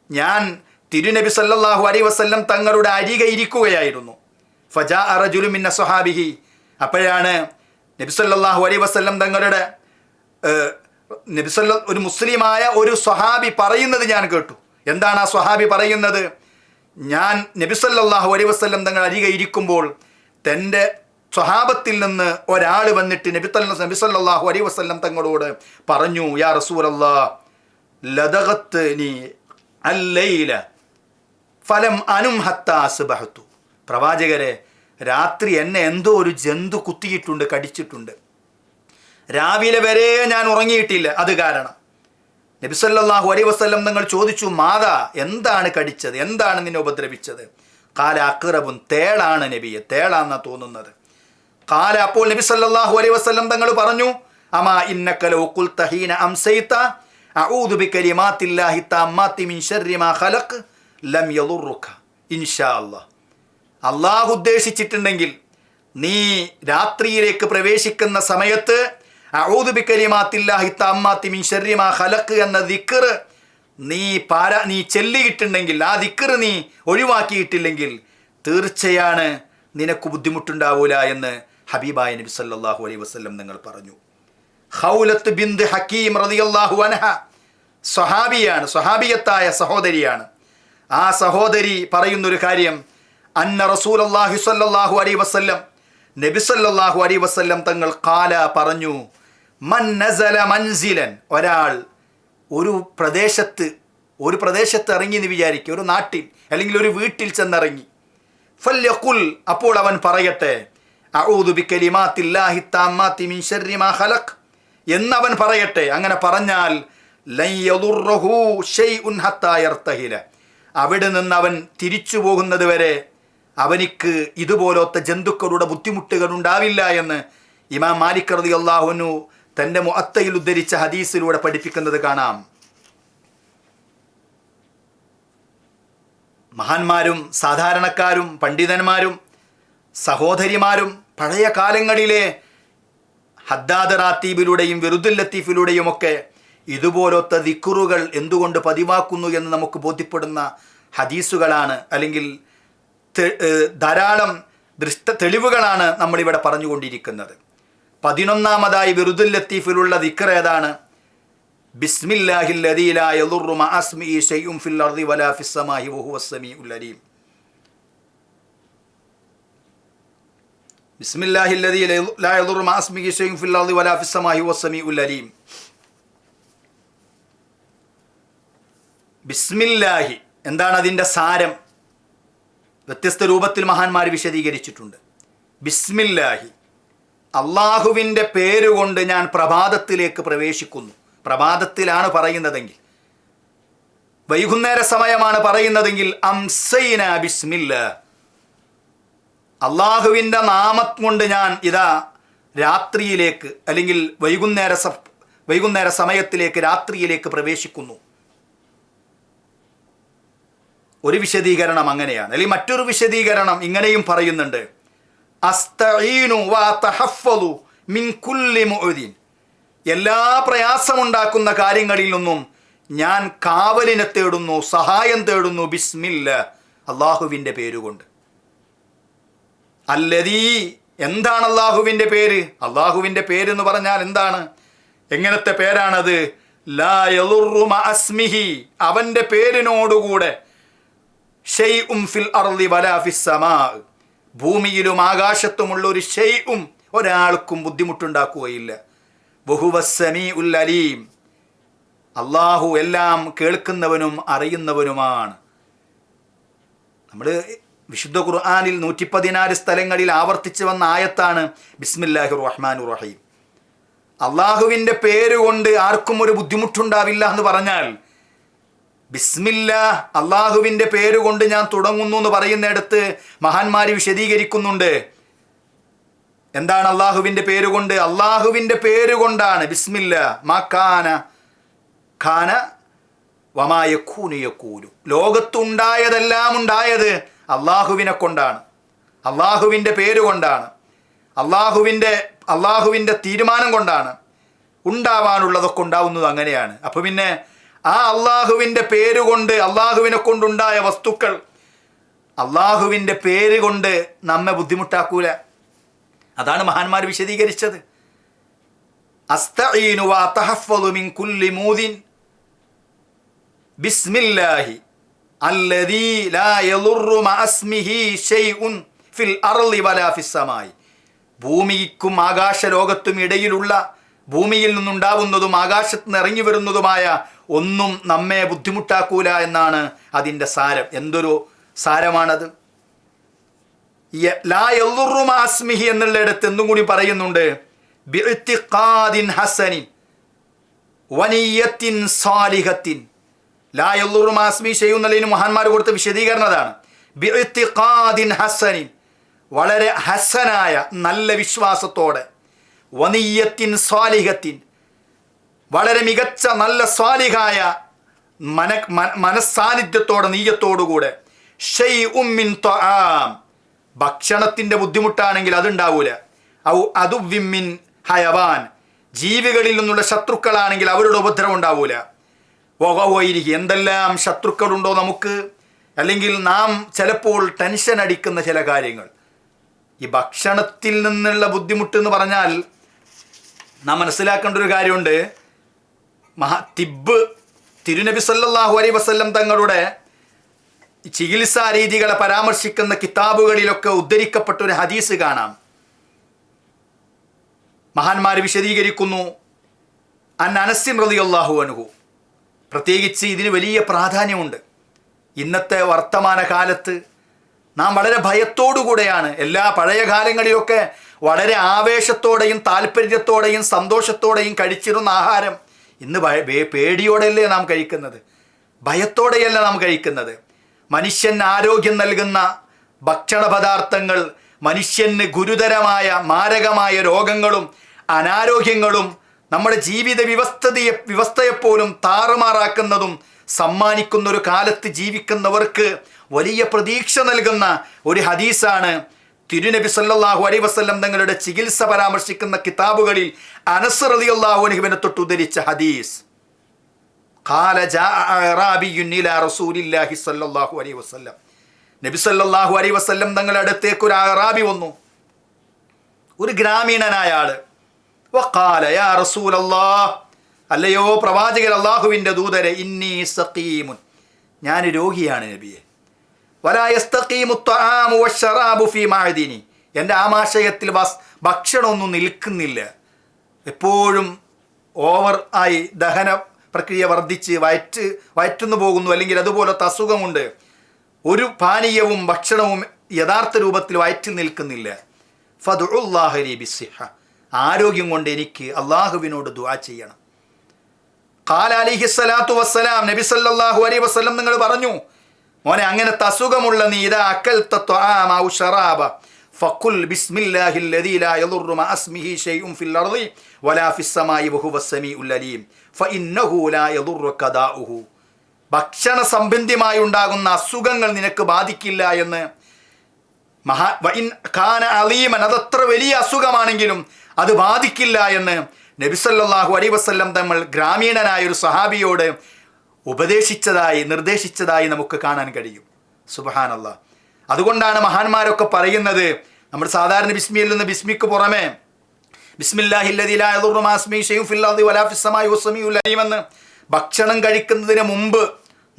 ഞാൻ തിരുനബി സല്ലാഹു അലൈ വസല്ലം തങ്ങളുടെ അരികെ ഇരിക്കുകയായിരുന്നു. ഫജാ അറജുലു മിന്ന സ്വഹാബിഹി. അപ്പോഴാണ് നബി അലൈ വസല്ലം തങ്ങളുടെ നബിസല്ല നബി സല്ല ഒരു മുസ്ലിമായ ഒരു സ്വഹാബി പറയുന്നത് ഞാൻ കേട്ടു. എന്താണ് ആ സ്വഹാബി പറയുന്നത്? ഞാൻ നബി അലൈ വസല്ലം തങ്ങൾ അരികെ ഇരിക്കുമ്പോൾ തന്റെ സ്വഹാബത്തിൽ നിന്ന് ഒരാൾ വന്നിട്ട് നബി തല്ല നബി സല്ലല്ലാഹു അലൈഹി വസല്ലം തങ്ങളോട് പറഞ്ഞു യാ റസൂലല്ലാ ലതകത്ത് നീ അല്ലയില ഫലം അനും ഹത്താസുബഹത്തു പ്രവാചകരെ രാത്രി എന്നെ എന്തോ ഒരു ജന്തു കുത്തിയിട്ടുണ്ട് കടിച്ചിട്ടുണ്ട്. രാവിലെ വരെ ഞാൻ ഉറങ്ങിയിട്ടില്ല അത് കാരണം. നബിസല്ലാഹു അലൈ വസ്ല്ലം നിങ്ങൾ ചോദിച്ചു മാതാ എന്താണ് കടിച്ചത്? എന്താണ് നിന്നെ ഉപദ്രവിച്ചത്? കാല അക്രബും തേളാണ് നബിയെ തേളാന്ന തോന്നുന്നത്. കാല അപ്പോൾ നബി സല്ലല്ലാഹു അലൈഹി വസല്ലം തങ്ങൾ പറഞ്ഞു അമാ ഇന്നക കുൽ തഹീന ഹീന അംസൈത അഊദു ബികലിമാത്തില്ലാഹി തമ്മാത്തി മിൻ ലം യദുറുക ഇൻഷാ അല്ലാഹ് അള്ളാഹു ഉദ്ദേശിച്ചിട്ടുണ്ടെങ്കിൽ നീ രാത്രിയിലേക്ക് പ്രവേശിക്കുന്ന സമയത്ത് എന്ന ദിക്കർ നീ പാര നീ ചെല്ലിയിട്ടുണ്ടെങ്കിൽ ആ ദിക്കർ നീ ഒഴിവാക്കിയിട്ടില്ലെങ്കിൽ തീർച്ചയാണ് നിനക്ക് ബുദ്ധിമുട്ടുണ്ടാവൂല എന്ന് ഹബീബായ നബി സല്ലാഹു അലൈ വസ്ലം നിങ്ങൾ പറഞ്ഞു. ഹൗലത്ത് ബിന്ദ് ഹക്കീം റളിയല്ലാഹു അനഹ സ്വഹാബിയാണ് സ്വഹാബിയത്തായ സഹോദരിയാണ്. ആ സഹോദരി പറയുന്നൊരു കാര്യം അന്ന റസൂൽ അള്ളാഹി സല്ലാഹു അലൈഹി വസ്ല്ലം നബി സല്ലാഹു അലൈഹി വസ്ല്ലം തങ്ങൾ കാല പറഞ്ഞു മൻ നസല മൻസിലൻ ഒരാൾ ഒരു പ്രദേശത്ത് ഒരു പ്രദേശത്ത് ഇറങ്ങി എന്ന് വിചാരിക്കുക ഒരു നാട്ടിൽ അല്ലെങ്കിൽ ഒരു വീട്ടിൽ ചെന്നിറങ്ങി. ഫല്യഖുൽ അപ്പോൾ അവൻ പറയട്ടെ എന്നവൻ പറയട്ടെ. അങ്ങനെ പറഞ്ഞാൽ അവിടെ നിന്ന് അവൻ തിരിച്ചു പോകുന്നത് വരെ അവനിക്ക് ഇതുപോലത്തെ ജന്തുക്കളുടെ ബുദ്ധിമുട്ടുകൾ ഉണ്ടാവില്ല എന്ന് ഇമാം മാലിക് റതി അള്ളാഹുനു തന്റെ മുഅത്തയിൽ ഉദ്ധരിച്ച ഹദീസിലൂടെ പഠിപ്പിക്കുന്നത് കാണാം. മഹാന്മാരും സാധാരണക്കാരും പണ്ഡിതന്മാരും സഹോദരിമാരും പഴയ കാലങ്ങളിലെ ഹദ്ദാദ് റാത്തീബിലൂടെയും വെറുദുൽ ലത്തീഫിലൂടെയും ഒക്കെ ഇതുപോലത്തെ ദിക്കുറുകൾ എന്തുകൊണ്ട് പതിവാക്കുന്നു എന്ന് നമുക്ക് ബോധ്യപ്പെടുന്ന ഹദീസുകളാണ്. അല്ലെങ്കിൽ ധാരാളം ദൃഷ്ട തെളിവുകളാണ് നമ്മളിവിടെ പറഞ്ഞുകൊണ്ടിരിക്കുന്നത്. പതിനൊന്നാമതായി ബിറുദുൽ ലത്തീഫിലുള്ള ദിക്കർ ഏതാണ്? എന്താണ് അതിന്റെ സാരം? വ്യത്യസ്ത രൂപത്തിൽ മഹാന്മാർ വിശദീകരിച്ചിട്ടുണ്ട്. ബിസ്മില്ലാഹി. അള്ളാഹുവിന്റെ പേരുകൊണ്ട് ഞാൻ പ്രഭാതത്തിലേക്ക് പ്രവേശിക്കുന്നു. പ്രഭാതത്തിലാണ് പറയുന്നതെങ്കിൽ. വൈകുന്നേര സമയമാണ് പറയുന്നതെങ്കിൽ അംസൈന ബിസ്മില്ല. അള്ളാഹുവിന്റെ നാമം കൊണ്ട് ഞാൻ ഇതാ രാത്രിയിലേക്ക് അല്ലെങ്കിൽ വൈകുന്നേര വൈകുന്നേര സമയത്തിലേക്ക് രാത്രിയിലേക്ക് പ്രവേശിക്കുന്നു. ഒരു വിശദീകരണം അങ്ങനെയാണ്. അല്ലെങ്കിൽ മറ്റൊരു വിശദീകരണം ഇങ്ങനെയും പറയുന്നുണ്ട്. എല്ലാ പ്രയാസമുണ്ടാക്കുന്ന കാര്യങ്ങളിൽ നിന്നും ഞാൻ കാവലിനെ തേടുന്നു സഹായം തേടുന്നു ബിസ്മില്ല അള്ളാഹുവിന്റെ പേരുകൊണ്ട്. അല്ലതീ എന്താണ് അള്ളാഹുവിന്റെ പേര്? അള്ളാഹുവിന്റെ പേര് എന്ന് പറഞ്ഞാൽ എന്താണ്? എങ്ങനത്തെ പേരാണത്? ലാ അവന്റെ പേരിനോടുകൂടെ ഷെയ്ഉം ഫിൽ അർളി വലാ ഫിസ് സമാ. ഭൂമിയിലും ആകാശത്തുമുള്ള ഒരു ഷെയ്ഉം ഒരാൾക്കും ബുദ്ധിമുട്ടുണ്ടാക്കുകയില്ല. ബഹുവസ്സമീ ഉൽ അലീം. അള്ളാഹു എല്ലാം കേൾക്കുന്നവനും അറിയുന്നവനുമാണ്. നമ്മൾ വിശുദ്ധ ഖുർആാനിൽ നൂറ്റി പതിനാല് സ്ഥലങ്ങളിൽ ആവർത്തിച്ചു വന്ന ആയത്താണ് ബിസ്മില്ലാഹി റഹ്മാൻ റഹീം അള്ളാഹുവിന്റെ പേരുകൊണ്ട് ആർക്കും ഒരു ബുദ്ധിമുട്ടുണ്ടാവില്ല എന്ന് പറഞ്ഞാൽ ബിസ്മില്ല അള്ളാഹുവിന്റെ പേരുകൊണ്ട് ഞാൻ തുടങ്ങുന്നു എന്ന് പറയുന്നിടത്ത് മഹാന്മാർ വിശദീകരിക്കുന്നുണ്ട്. എന്താണ് അള്ളാഹുവിന്റെ പേരുകൊണ്ട്? അള്ളാഹുവിന്റെ പേരുകൊണ്ടാണ് ബിസ്മില്ല മാക്കാന ഖാന വമായക്കൂനു യക്കൂനു ലോകത്തുണ്ടായതെല്ലാം ഉണ്ടായത് അള്ളാഹുവിനെ കൊണ്ടാണ്. അള്ളാഹുവിന്റെ പേരുകൊണ്ടാണ്. അള്ളാഹുവിന്റെ അള്ളാഹുവിന്റെ തീരുമാനം കൊണ്ടാണ്. ഉണ്ടാവാനുള്ളതൊക്കെ ഉണ്ടാവുന്നത് അങ്ങനെയാണ്. അപ്പോൾ പിന്നെ ആ അള്ളാഹുവിന്റെ പേരുകൊണ്ട് അള്ളാഹുവിനെ കൊണ്ടുണ്ടായ വസ്തുക്കൾ അള്ളാഹുവിന്റെ പേര് കൊണ്ട് നമ്മെ ബുദ്ധിമുട്ടാക്കൂല. അതാണ് മഹാന്മാർ വിശദീകരിച്ചത്. അസ്തഈനു ആകാശ മിൻ കുല്ലി മൂദിൻ ബിസ്മില്ലാഹി അല്ലദീ ലാ യളുറു മഅസ്മിഹി ഷൈഉൻ ഫിൽ അർളി വലാ ഫിസ് സമായി. ആകാശലോകത്തും ഇടയിലുള്ള ഭൂമിയിൽ നിന്നുണ്ടാവുന്നതും ആകാശത്ത് നിന്ന് ഇറങ്ങി വരുന്നതുമായ ഒന്നും നമ്മെ ബുദ്ധിമുട്ടാക്കൂല എന്നാണ് അതിന്റെ സാരം. എന്തൊരു സാരമാണത്? ലാ എല്ലുറുമാസ്മിഹി എന്നുള്ളിടത്ത് എന്തും കൂടി പറയുന്നുണ്ട്. വനിയത്തിൻ സാലിഹത്തിൻ. ലാ എല്ലുറുമാസ്മി ചെയ്യുന്നതിന് മഹാന്മാർ കൊടുത്ത വിശദീകരണതാണ് ഹസനിൻ വളരെ ഹസനായ നല്ല വിശ്വാസത്തോടെ. വനിയത്തിൻ സ്വാലിഹത്തിൻ വളരെ മികച്ച നല്ല സ്വാലിഹായ മന മനസ്സാന്നിധ്യത്തോടെ നീയത്തോടുകൂടെ ഷെയ് ഉമ്മിൻ ത്വആം ഭക്ഷണത്തിന്റെ ബുദ്ധിമുട്ടാണെങ്കിൽ അതുണ്ടാവൂല. ഔ അതുവിമ്മിൻ ഹയവാൻ. ജീവികളിൽ നിന്നുള്ള ശത്രുക്കളാണെങ്കിൽ അവരുടെ ഉപദ്രവം ഉണ്ടാവൂല. വകവോയിരിക്കും എന്തെല്ലാം ശത്രുക്കളുണ്ടോ നമുക്ക്? അല്ലെങ്കിൽ നാം ചിലപ്പോൾ ടെൻഷൻ അടിക്കുന്ന ചില കാര്യങ്ങൾ. ഈ ഭക്ഷണത്തിൽ നിന്നുള്ള ബുദ്ധിമുട്ട് എന്ന് പറഞ്ഞാൽ നാം മനസ്സിലാക്കേണ്ട ഒരു കാര്യമുണ്ട്. മഹാ തിബ് തിരുനബി സല്ലാഹു അലൈ വസ്ല്ലം തങ്ങളുടെ ചികിത്സാ രീതികളെ പരാമർശിക്കുന്ന കിതാബുകളിലൊക്കെ ഉദ്ധരിക്കപ്പെട്ട ഒരു ഹദീസ് കാണാം. മഹാന്മാർ വിശദീകരിക്കുന്നു അൻ അനസിൻ റളിയല്ലാഹു അനുഹു പ്രത്യേകിച്ച് ഇതിന് വലിയ പ്രാധാന്യമുണ്ട്. ഇന്നത്തെ വർത്തമാന കാലത്ത് നാം വളരെ ഭയത്തോടുകൂടെയാണ് എല്ലാ പഴയ കാലങ്ങളിലൊക്കെ വളരെ ആവേശത്തോടെയും താല്പര്യത്തോടെയും സന്തോഷത്തോടെയും കഴിച്ചിരുന്ന ആഹാരം ഇന്ന് പേടിയോടെയല്ലേ നാം കഴിക്കുന്നത്? ഭയത്തോടെയല്ല നാം കഴിക്കുന്നത്? മനുഷ്യൻ ആരോഗ്യം നൽകുന്ന ഭക്ഷണ പദാർത്ഥങ്ങൾ മനുഷ്യന് ഗുരുതരമായ മാരകമായ രോഗങ്ങളും അനാരോഗ്യങ്ങളും നമ്മുടെ ജീവിത വ്യവസ്ഥതയെ വ്യവസ്ഥയെപ്പോലും താറുമാറാക്കുന്നതും സമ്മാനിക്കുന്ന ഒരു കാലത്ത് ജീവിക്കുന്നവർക്ക് വലിയ പ്രതീക്ഷ നൽകുന്ന ഒരു ഹദീസാണ് തിരുനബി സല്ലാഹു അലൈ വസ്ല്ലം തങ്ങളുടെ ചികിത്സ പരാമർശിക്കുന്ന കിതാബുകളിൽ അനസ് റലി അള്ളാഹു അനുഹുവിനെ തൊട്ട് ഉദ്ധരിച്ച ഹദീസ്. നബിസല്ലാഹു അലൈ വസ്ല്ലം. തങ്ങളുടെ അടുത്തേക്ക് ഒരു അറാബി വന്നു. ഒരു ഗ്രാമീണനായ ആൾ. അല്ലയോ പ്രവാചകൻ അള്ളാഹുവിന്റെ ദൂതരെ ഇന്നീ സഖീമുൻ. ഞാൻ രോഗിയാണ് നബിയെ. എന്റെ ആമാശയത്തിൽ വസ് ഭക്ഷണമൊന്നും നിൽക്കുന്നില്ല. എപ്പോഴും ഓവർ ആയി ദഹന പ്രക്രിയ വർദ്ധിച്ച് വയറ്റ് വയറ്റുന്നു പോകുന്നു. അല്ലെങ്കിൽ അതുപോലത്തെ അസുഖമുണ്ട്. ഒരു പാനീയവും ഭക്ഷണവും യഥാർത്ഥ രൂപത്തിൽ വയറ്റിൽ നിൽക്കുന്നില്ല. ഫതുല്ലാഹരി ബിസിഹ ആരോഗ്യം കൊണ്ട് എനിക്ക് അള്ളാഹുവിനോട് ദുആ ചെയ്യണം. ഖാല അലിഹിസ്സലാത്തു വസ്സലാം. നബി സല്ലല്ലാഹു അലൈഹി വസല്ലം നിങ്ങൾ പറഞ്ഞു മോനെ അങ്ങനത്തെ അസുഖമുള്ള നീ ഇതാ അക്കൽ ത്വആമ ഔ ശറാബ ഫഖുൽ ബിസ്മില്ലാഹിൽ ലദീ ലാ യദുറു മഅ ഇസ്മിഹി ഷൈഉൻ ഫിൽ അർളി വലാ ഫിസ് സമായി വഹുവ സമീഉൽ അലീം. ഫഇന്നഹു ലാ യദുറുക ദാഉഹു ഭക്ഷണ സംബന്ധിമായി ഉണ്ടാകുന്ന അസുഖങ്ങൾ നിനക്ക് ബാധിക്കില്ല എന്ന് മഹാ വഇൻ ഖാന അലീമൻ അതത്ര വലിയ അസുഖമാണെങ്കിലും അത് ബാധിക്കില്ല എന്ന് നബിസല്ലാഹു അലൈ വസ്ല്ലം തങ്ങൾ ഗ്രാമീണനായ ഒരു സഹാബിയോട് ഉപദേശിച്ചതായി നിർദ്ദേശിച്ചതായി നമുക്ക് കാണാൻ കഴിയും. സുബഹാനല്ല. അതുകൊണ്ടാണ് മഹാന്മാരൊക്കെ പറയുന്നത് നമ്മൾ സാധാരണ ബിസ്മിയിൽ നിന്ന് ബിസ്മിക്ക് പുറമെ ബിസ്മില്ലാഹില്ലെന്ന് ഭക്ഷണം കഴിക്കുന്നതിന് മുമ്പ്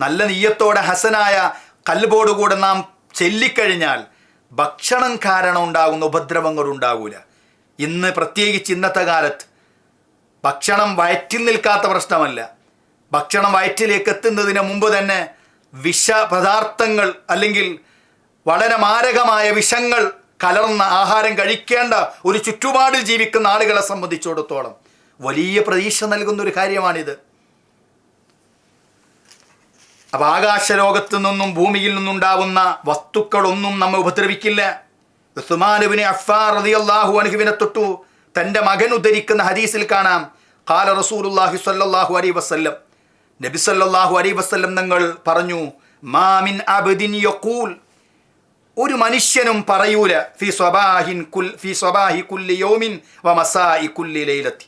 നല്ല നീയത്തോടെ ഹസനായ കല്ലുപോടുകൂടെ നാം ചെല്ലിക്കഴിഞ്ഞാൽ ഭക്ഷണം കാരണം ഉണ്ടാകുന്ന ഉപദ്രവങ്ങൾ ഉണ്ടാകൂല ഇന്ന് പ്രത്യേകിച്ച് ഇന്നത്തെ കാലത്ത് ഭക്ഷണം വയറ്റിൽ നിൽക്കാത്ത പ്രശ്നമല്ല. ഭക്ഷണം വയറ്റിലേക്ക് എത്തുന്നതിന് മുമ്പ് തന്നെ വിഷ പദാർത്ഥങ്ങൾ അല്ലെങ്കിൽ വളരെ മാരകമായ വിഷങ്ങൾ കലർന്ന ആഹാരം കഴിക്കേണ്ട ഒരു ചുറ്റുപാടിൽ ജീവിക്കുന്ന ആളുകളെ സംബന്ധിച്ചിടത്തോളം വലിയ പ്രതീക്ഷ നൽകുന്ന ഒരു കാര്യമാണിത്. അപ്പം ആകാശലോകത്തു നിന്നും ഭൂമിയിൽ നിന്നുണ്ടാവുന്ന വസ്തുക്കളൊന്നും നമ്മെ ഉപദ്രവിക്കില്ല. ഉസ്മാനുബിനെ അഫാർ അള്ളാഹു അനുഹുവിനെ തൊട്ടു തന്റെ മകൻ ഉദ്ധരിക്കുന്ന ഹദീസിൽ കാണാം. കാല റസൂലുള്ളാഹി സല്ലാഹു അലൈ വസല്ലം നബി അലൈ വസല്ലം തങ്ങൾ പറഞ്ഞു മാമിൻ അബദിൻ യഖൂൽ. ഒരു മനുഷ്യനും പറയൂല ഫി സ്വബാഹിൻ കുൽ ഫി സ്വബാഹി കുല്ലി യോമിൻ വ മസാഇ കുല്ലി ലൈലത്തി.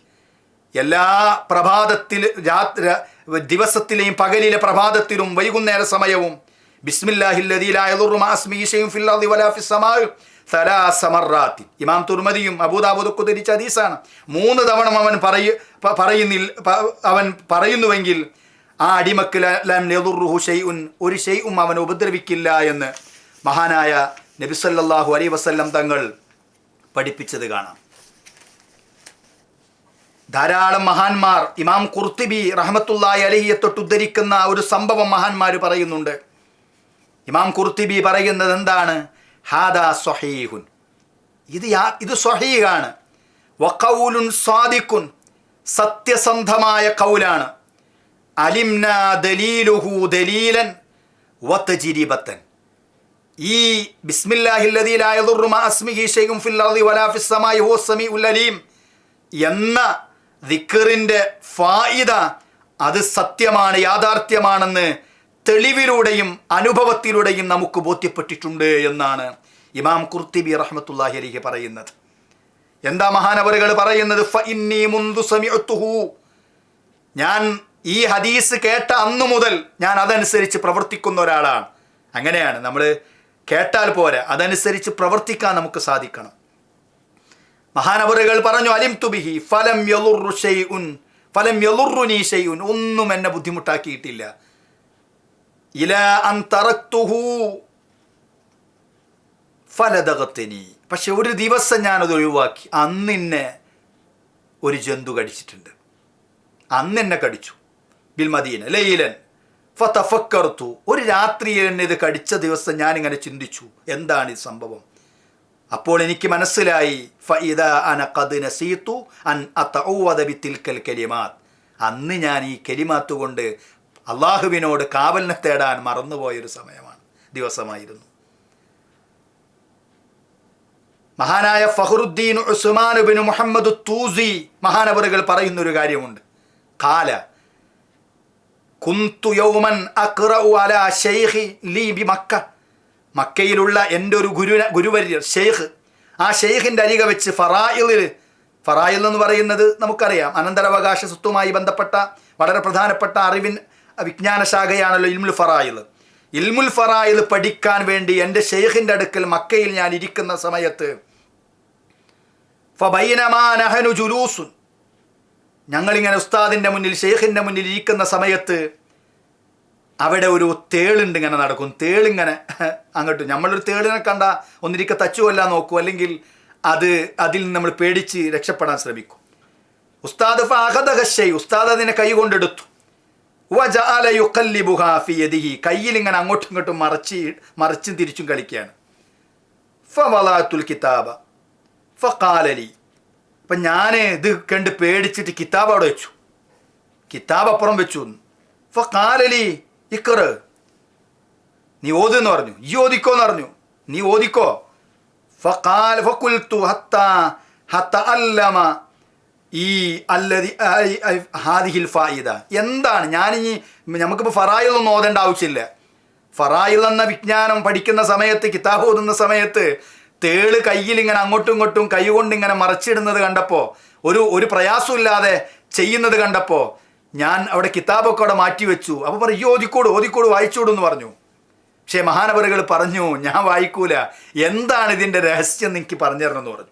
എല്ലാ പ്രഭാതത്തിൽ രാത്ര ദിവസത്തിലെയും പകലിലെ പ്രഭാതത്തിലും വൈകുന്നേര സമയവും ബിസ്മില്ലാഹില്ലദീ ലാ യദുറു മാ ഇസ്മിഹി ഫിൽ അർദി വലാ ഫിസ് സമാഇ സലാസ മർറാത്തിൻ ഇമാം തുർമദിയും അബൂദാബൂദൊക്കെ ധരിച്ച ഹദീസാണ്. മൂന്ന് തവണ അവൻ പറയ പറയുന്നിൽ അവൻ പറയുന്നുവെങ്കിൽ ആ അടിമക്ക് ല- യദുറുഹു ഷൈഉൻ ഒരു ഷൈഉം അവനെ ഉപദ്രവിക്കില്ല എന്ന് മഹാനായ നബിസല്ലാഹു അലൈഹി വസല്ലം തങ്ങൾ പഠിപ്പിച്ചത് കാണാം. ധാരാളം മഹാന്മാർ ഇമാം കുർത്തിബി റഹ്മത്തുള്ളാഹി അലഹിയെ തൊട്ട് ഉദ്ധരിക്കുന്ന ഒരു സംഭവം മഹാന്മാർ പറയുന്നുണ്ട്. ഇമാം കുർത്തിബി പറയുന്നത് എന്താണ്? ഹാദാ സ്വഹീഹുൻ. ഇത് ഇത് സ്വഹീഹാണ്. വഖൗലുൻ സ്വാദിക്കുൻ സത്യസന്ധമായ കൗലാണ് അലിംന ദലീലുഹു ദലീലൻ വത്തജിരിബത്തൻ ഈ ബിസ്മില്ലാഹില്ലീം എന്ന ദിക്കറിന്റെ ഫായിദ അത് സത്യമാണ് യാഥാർത്ഥ്യമാണെന്ന് തെളിവിലൂടെയും അനുഭവത്തിലൂടെയും നമുക്ക് ബോധ്യപ്പെട്ടിട്ടുണ്ട് എന്നാണ് ഇമാം കുർത്തിബി റഹ്മത്തുല്ലാഹി അലിഹി പറയുന്നത്. എന്താ മഹാനവറുകൾ പറയുന്നത്? ഞാൻ ഈ ഹദീസ് കേട്ട അന്നു മുതൽ ഞാൻ അതനുസരിച്ച് പ്രവർത്തിക്കുന്ന ഒരാളാണ്. അങ്ങനെയാണ് നമ്മൾ കേട്ടാൽ പോരെ അതനുസരിച്ച് പ്രവർത്തിക്കാൻ നമുക്ക് സാധിക്കണം. മഹാനവറുകൾ പറഞ്ഞു അലിം തുബിഹി ഫലം യലുറു ഷൈഉൻ ഫലം യലുറുനി ഷൈഉൻ ഒന്നും എന്നെ ബുദ്ധിമുട്ടാക്കിയിട്ടില്ല. ഇല അൻ ഫലതകത്തിനി പക്ഷെ ഒരു ദിവസം ഞാനത് ഒഴിവാക്കി. അന്നിന്നെ ഒരു ജന്തു കടിച്ചിട്ടുണ്ട്. അന്നെന്നെ കടിച്ചു. Bill Medina ലൈലൻ. ഫതഫക്കർത്തു ഒരു രാത്രിയിൽ എന്നെ ഇത് കടിച്ച ദിവസം ഞാനിങ്ങനെ ചിന്തിച്ചു. എന്താണ് ഈ സംഭവം? അപ്പോൾ എനിക്ക് മനസ്സിലായി ഫഇദ അന ഖദ് നസീതു അൻ അതഊവദ തിൽക്കൽ കലിമാത്ത്. അന്ന് ഞാൻ ഈ കലിമാത്ത് കൊണ്ട് അള്ളാഹുവിനോട് കാവലിനെ തേടാൻ മറന്നുപോയൊരു സമയമാണ് ദിവസമായിരുന്നു. മഹാനായ ഫഹറുദ്ദീൻ ബിൻ മുഹമ്മദ് തൂസി മഹാനവറുകൾ പറയുന്നൊരു കാര്യമുണ്ട്. കാല കുന്തു യൗമൻ അലാ ശൈഖി ലീ ബി മക്ക. മക്കയിലുള്ള എന്റെ ഒരു ഗുരു ഗുരുവര്യർ ഷെയ്ഖ് ആ ഷെയ്ഖിന്റെ അരിക വെച്ച് ഫറായിലിൽ ഫറായിൽ എന്ന് പറയുന്നത് നമുക്കറിയാം. അനന്തരാവകാശ സ്വത്തുമായി ബന്ധപ്പെട്ട വളരെ പ്രധാനപ്പെട്ട അറിവിൻ വിജ്ഞാന ശാഖയാണല്ലോ ഇൽമുൽ ഫറായിൽ. ഇൽമുൽ ഫറായിൽ പഠിക്കാൻ വേണ്ടി എന്റെ ഷെയ്ഖിന്റെ അടുക്കൽ മക്കയിൽ ഞാൻ ഇരിക്കുന്ന സമയത്ത് ഫബൈനമാ നഹനു ജുലൂസുൻ ഞങ്ങളിങ്ങനെ ഉസ്താദിന്റെ മുന്നിൽ ഷെയ്ഖിന്റെ മുന്നിൽ ഇരിക്കുന്ന സമയത്ത് അവിടെ ഒരു തേളുണ്ട് ഇങ്ങനെ നടക്കും. തേളിങ്ങനെ അങ്ങോട്ട്. നമ്മളൊരു തേളിനെ കണ്ട ഒന്നിരിക്കെ തച്ചുകൊല്ലാൻ നോക്കും. അല്ലെങ്കിൽ അത് അതിൽ നിന്ന് നമ്മൾ പേടിച്ച് രക്ഷപ്പെടാൻ ശ്രമിക്കും. ഉസ്താദ് ഫാഹദഹശൈ ഉസ്താദ് അതിനെ കൈ കൊണ്ടെടുത്തു. കയ്യിൽ ഇങ്ങനെ അങ്ങോട്ടും ഇങ്ങോട്ടും മറച്ച് മറിച്ചും തിരിച്ചും കളിക്കുകയാണ്. ഫവലാത്തുൽ കിതാബ. ഫഖാലലി. അപ്പം ഞാൻ ഇത് കണ്ട് പേടിച്ചിട്ട് കിതാബ് അവിടെ വെച്ചു. കിതാബ് അപ്പുറം വെച്ചു. ഫഖാലലി ഇക്കറ് നീ ഓതെന്ന് പറഞ്ഞു. ഈ ഓദിക്കോന്ന് പറഞ്ഞു. നീ ഓദിക്കോ ഫഖാൽ ഫഖുൽതു ഹത്ത ഹത്ത അല്ലമ ഈ ഫായിദ. എന്താണ്? ഞാനിനി നമുക്കിപ്പോൾ ഫറായിൽ ഒന്നും ഓതേണ്ട ആവശ്യമില്ല. ഫറായിൽ എന്ന വിജ്ഞാനം പഠിക്കുന്ന സമയത്ത് കിതാബ് ഓതുന്ന സമയത്ത് തേൾ കയ്യിൽ ഇങ്ങനെ അങ്ങോട്ടും ഇങ്ങോട്ടും കൈ ഇങ്ങനെ മറച്ചിടുന്നത് കണ്ടപ്പോൾ ഒരു ഒരു പ്രയാസമില്ലാതെ ചെയ്യുന്നത് കണ്ടപ്പോൾ ഞാൻ അവിടെ കിതാബൊക്കെ അവിടെ മാറ്റി വെച്ചു. അപ്പോൾ പറയും ഈ ഓതിക്കോട് ഓതിക്കോട് വായിച്ചോടും എന്ന് പറഞ്ഞു. പക്ഷേ മഹാനവറുകൾ പറഞ്ഞു ഞാൻ വായിക്കൂല. എന്താണ് ഇതിന്റെ രഹസ്യം നിനക്ക് പറഞ്ഞു തരണമെന്ന് പറഞ്ഞു.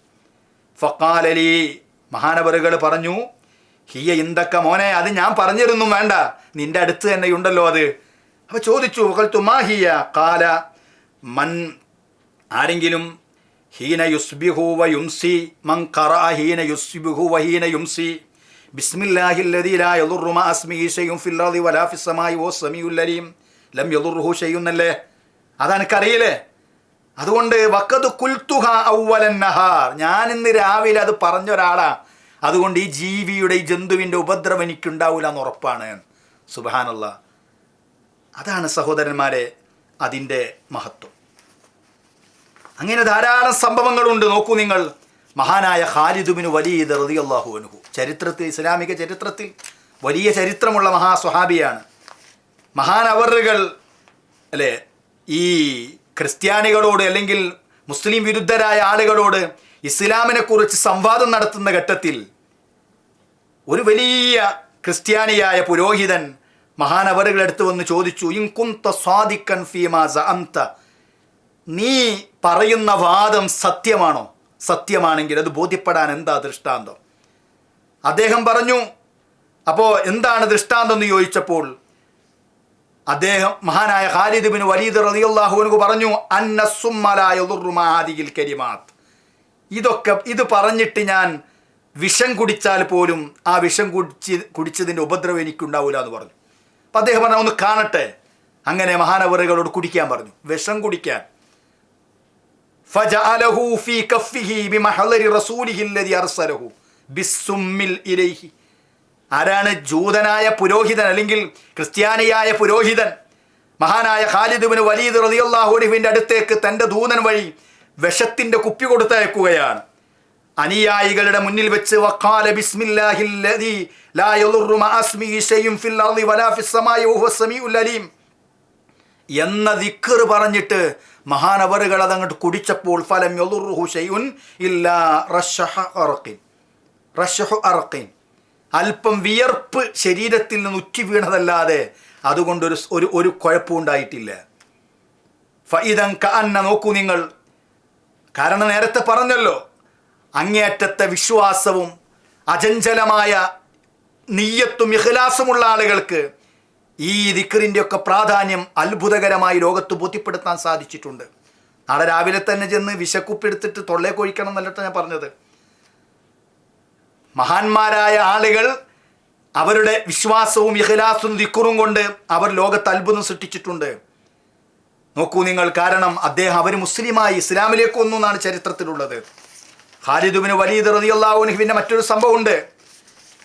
ഫക്കാലലി മഹാനവറുകൾ പറഞ്ഞു ഹിയ ഇന്തൊക്കെ മോനെ അത് ഞാൻ പറഞ്ഞിരുന്നു വേണ്ട. നിന്റെ അടുത്ത് തന്നെ ഉണ്ടല്ലോ അത്. അപ്പോൾ ചോദിച്ചു "വഖൽതു മാ ഹിയ? കാല മൻ ആരെങ്കിലും ഹീന യുസ്ബിഹു വ യുംസി മൻ ഹീന യുസ്ബിഹു വ ഹീന യുംസി ലാ മാ അസ്മിഹി ശൈഉൻ ഫിൽ വലാ ഫിസ് വ സമീഉൽ അലീം. ലം യദുറുഹു അതുകൊണ്ട് നഹാർ. ഞാൻ ഇന്ന് രാവിലെ അത് പറഞ്ഞ ഒരാളാ അതുകൊണ്ട് ഈ ജീവിയുടെ ഈ ജന്തുവിന്റെ ഉപദ്രവം എനിക്കുണ്ടാവില്ല എന്ന് ഉറപ്പാണ് സുബാനുള്ള അതാണ് സഹോദരന്മാരെ അതിന്റെ മഹത്വം. അങ്ങനെ ധാരാളം സംഭവങ്ങളുണ്ട്. നോക്കൂ നിങ്ങൾ. മഹാനായ ഖാലിദുബിന് വലിയ റളിയല്ലാഹു അൻഹു. ചരിത്രത്തിൽ ഇസ്ലാമിക ചരിത്രത്തിൽ വലിയ ചരിത്രമുള്ള മഹാസ്വഹാബിയാണ്. മഹാൻ അവറുകൾ അല്ലേ ഈ ക്രിസ്ത്യാനികളോട് അല്ലെങ്കിൽ മുസ്ലിം വിരുദ്ധരായ ആളുകളോട് ഇസ്ലാമിനെക്കുറിച്ച് സംവാദം നടത്തുന്ന ഘട്ടത്തിൽ ഒരു വലിയ ക്രിസ്ത്യാനിയായ പുരോഹിതൻ മഹാനവറുകളെടുത്ത് വന്ന് ചോദിച്ചു ഇൻകുന്ത സ്വാദിക്കൻ ഫീമാ സഅംത നീ പറയുന്ന വാദം സത്യമാണോ? സത്യമാണെങ്കിൽ അത് ബോധ്യപ്പെടാൻ എന്താ ദൃഷ്ടാന്തം? അദ്ദേഹം പറഞ്ഞു അപ്പോൾ എന്താണ് ദൃഷ്ടാന്തം എന്ന് ചോദിച്ചപ്പോൾ അദ്ദേഹം മഹാനായ ഖാലിദ് ബിൻ വലീദ് റളിയല്ലാഹു പറഞ്ഞു അന്ന കരിമാത് ഇതൊക്കെ ഇത് പറഞ്ഞിട്ട് ഞാൻ വിഷം കുടിച്ചാൽ പോലും ആ വിഷം കുടിച്ച് കുടിച്ചതിന്റെ ഉപദ്രവം എനിക്കുണ്ടാവില്ല എന്ന് പറഞ്ഞു. അപ്പം അദ്ദേഹം പറഞ്ഞു ഒന്ന് കാണട്ടെ. അങ്ങനെ മഹാനവറുകളോട് കുടിക്കാൻ പറഞ്ഞു. വിഷം കുടിക്കാൻ. ആരാണ് ജൂതനായ പുരോഹിതൻ അല്ലെങ്കിൽ ക്രിസ്ത്യാനിയായ പുരോഹിതൻ? മഹാനായ ഖാലിദുബിന് വലീദ് റളിയല്ലാഹുവിന്റെ അടുത്തേക്ക് തന്റെ ദൂതൻ വഴി വിഷത്തിന്റെ കുപ്പി കൊടുത്തയക്കുകയാണ്. അനുയായികളുടെ മുന്നിൽ വെച്ച് വഖാല ലാ യദുറു മഅസ്മിഹി ഫിൽ വലാ ഫിസ് വഹുവ സമീഉൽ അലീം. എന്ന ദിക്കർ പറഞ്ഞിട്ട് മഹാനവറുകൾ അതങ്ങോട്ട് കുടിച്ചപ്പോൾ ഫലം യദുറുഹു ശൈഉൻ ഇല്ലാ റഷഹ അറക്കിൻ അറഖിൻ. അല്പം വിയർപ്പ് ശരീരത്തിൽ നിന്ന് ഉറ്റി വീണതല്ലാതെ അതുകൊണ്ടൊരു ഒരു ഒരു കുഴപ്പവും ഉണ്ടായിട്ടില്ല. ഫൈതം കന്ന നോക്കൂ നിങ്ങൾ. കാരണം നേരത്തെ പറഞ്ഞല്ലോ അങ്ങേയറ്റത്തെ വിശ്വാസവും അചഞ്ചലമായ നീയത്തും ഇഹ്ലാസുമുള്ള ആളുകൾക്ക് ഈ ദിക്കറിന്റെ ഒക്കെ പ്രാധാന്യം അത്ഭുതകരമായി ലോകത്ത് ബോധ്യപ്പെടുത്താൻ സാധിച്ചിട്ടുണ്ട്. നാളെ രാവിലെ തന്നെ ചെന്ന് വിശക്കുപ്പെടുത്തിട്ട് തൊള്ളേ കൊഴിക്കണം എന്നല്ലട്ടോ ഞാൻ പറഞ്ഞത്. മഹാന്മാരായ ആളുകൾ അവരുടെ വിശ്വാസവും ഇഖ്ലാസും ദിക്കുറും കൊണ്ട് അവർ ലോകത്ത് അത്ഭുതം സൃഷ്ടിച്ചിട്ടുണ്ട്. നോക്കൂ നിങ്ങൾ കാരണം അദ്ദേഹം അവർ മുസ്ലിമായി ഇസ്ലാമിലേക്ക് വന്നു എന്നാണ് ചരിത്രത്തിലുള്ളത്. ഖാലിദുബിന് വലീദ് പിന്നെ മറ്റൊരു സംഭവമുണ്ട്.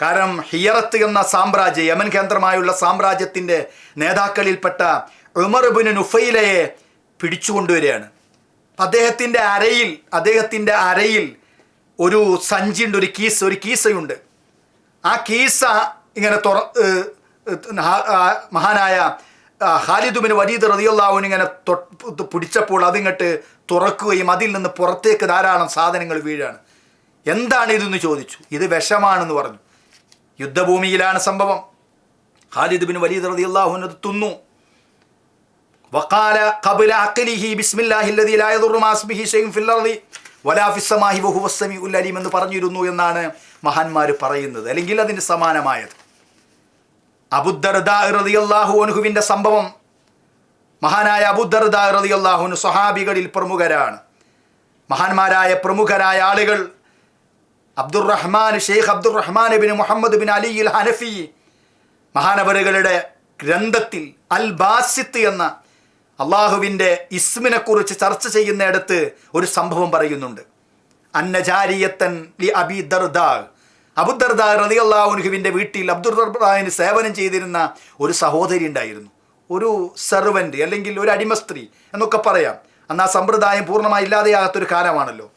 കാരണം ഹിയറത്ത് എന്ന സാമ്രാജ്യം യമൻ കേന്ദ്രമായുള്ള സാമ്രാജ്യത്തിന്റെ നേതാക്കളിൽപ്പെട്ട ഉമർബിന് നുഫൈലയെ പിടിച്ചുകൊണ്ടുവരികയാണ് അദ്ദേഹത്തിന്റെ അരയിൽ അദ്ദേഹത്തിന്റെ അരയിൽ ഒരു സഞ്ചിയുണ്ട് ഒരു കീസ് ഒരു കീസയുണ്ട്. ആ കീസ ഇങ്ങനെ തുറ മഹാനായ ഹാലിദുബിന് വലീദ് റതിയുള്ളാവിന് ഇങ്ങനെ പിടിച്ചപ്പോൾ അതിങ്ങോട്ട് തുറക്കുകയും അതിൽ നിന്ന് പുറത്തേക്ക് ധാരാളം സാധനങ്ങൾ വീഴാണ്. എന്താണ് ഇതെന്ന് ചോദിച്ചു. ഇത് വിഷമാണെന്ന് പറഞ്ഞു. യുദ്ധഭൂമിയിലാണ് സംഭവം ഖാലിദ് ബിൻ വലീദ് റളിയല്ലാഹു അത് തുന്നു وقال قبل عقله بسم الله الذي لا يضر مع اسمه شيء في الارض ولا في السماء وهو السميع العليم എന്ന് പറഞ്ഞിരുന്നു എന്നാണ് മഹാന്മാർ പറയുന്നത് അല്ലെങ്കിൽ അതിന് സമാനമായത് അബുദർദാഹുവിൻ്റെ സംഭവം മഹാനായ അബുദർദാഹുന് സ്വഹാബികളിൽ പ്രമുഖരാണ് മഹാന്മാരായ പ്രമുഖരായ ആളുകൾ അബ്ദുറഹ്മാൻ ഷെയ്ഖ് അബ്ദുറഹ്മാൻ ബിൻ മുഹമ്മദ് ബിൻ അലി അൽ ഹനഫി മഹാനവറുകളുടെ ഗ്രന്ഥത്തിൽ അൽ ബാസിത്ത് എന്ന അള്ളാഹുവിന്റെ ഇസ്മിനെക്കുറിച്ച് ചർച്ച ചെയ്യുന്നിടത്ത് ഒരു സംഭവം പറയുന്നുണ്ട്. അന്നജാരിയത്തൻ ലി അബി ദർദാ അബുദർദാ റതി അള്ളാഹുനുഹുവിന്റെ വീട്ടിൽ അബ്ദുർദാഹിന് സേവനം ചെയ്തിരുന്ന ഒരു സഹോദരി ഉണ്ടായിരുന്നു. ഒരു സെർവന്റ് അല്ലെങ്കിൽ ഒരു അടിമ സ്ത്രീ എന്നൊക്കെ പറയാം. അന്ന് ആ സമ്പ്രദായം പൂർണമായി ഇല്ലാതെയാകാത്തൊരു കാലമാണല്ലോ.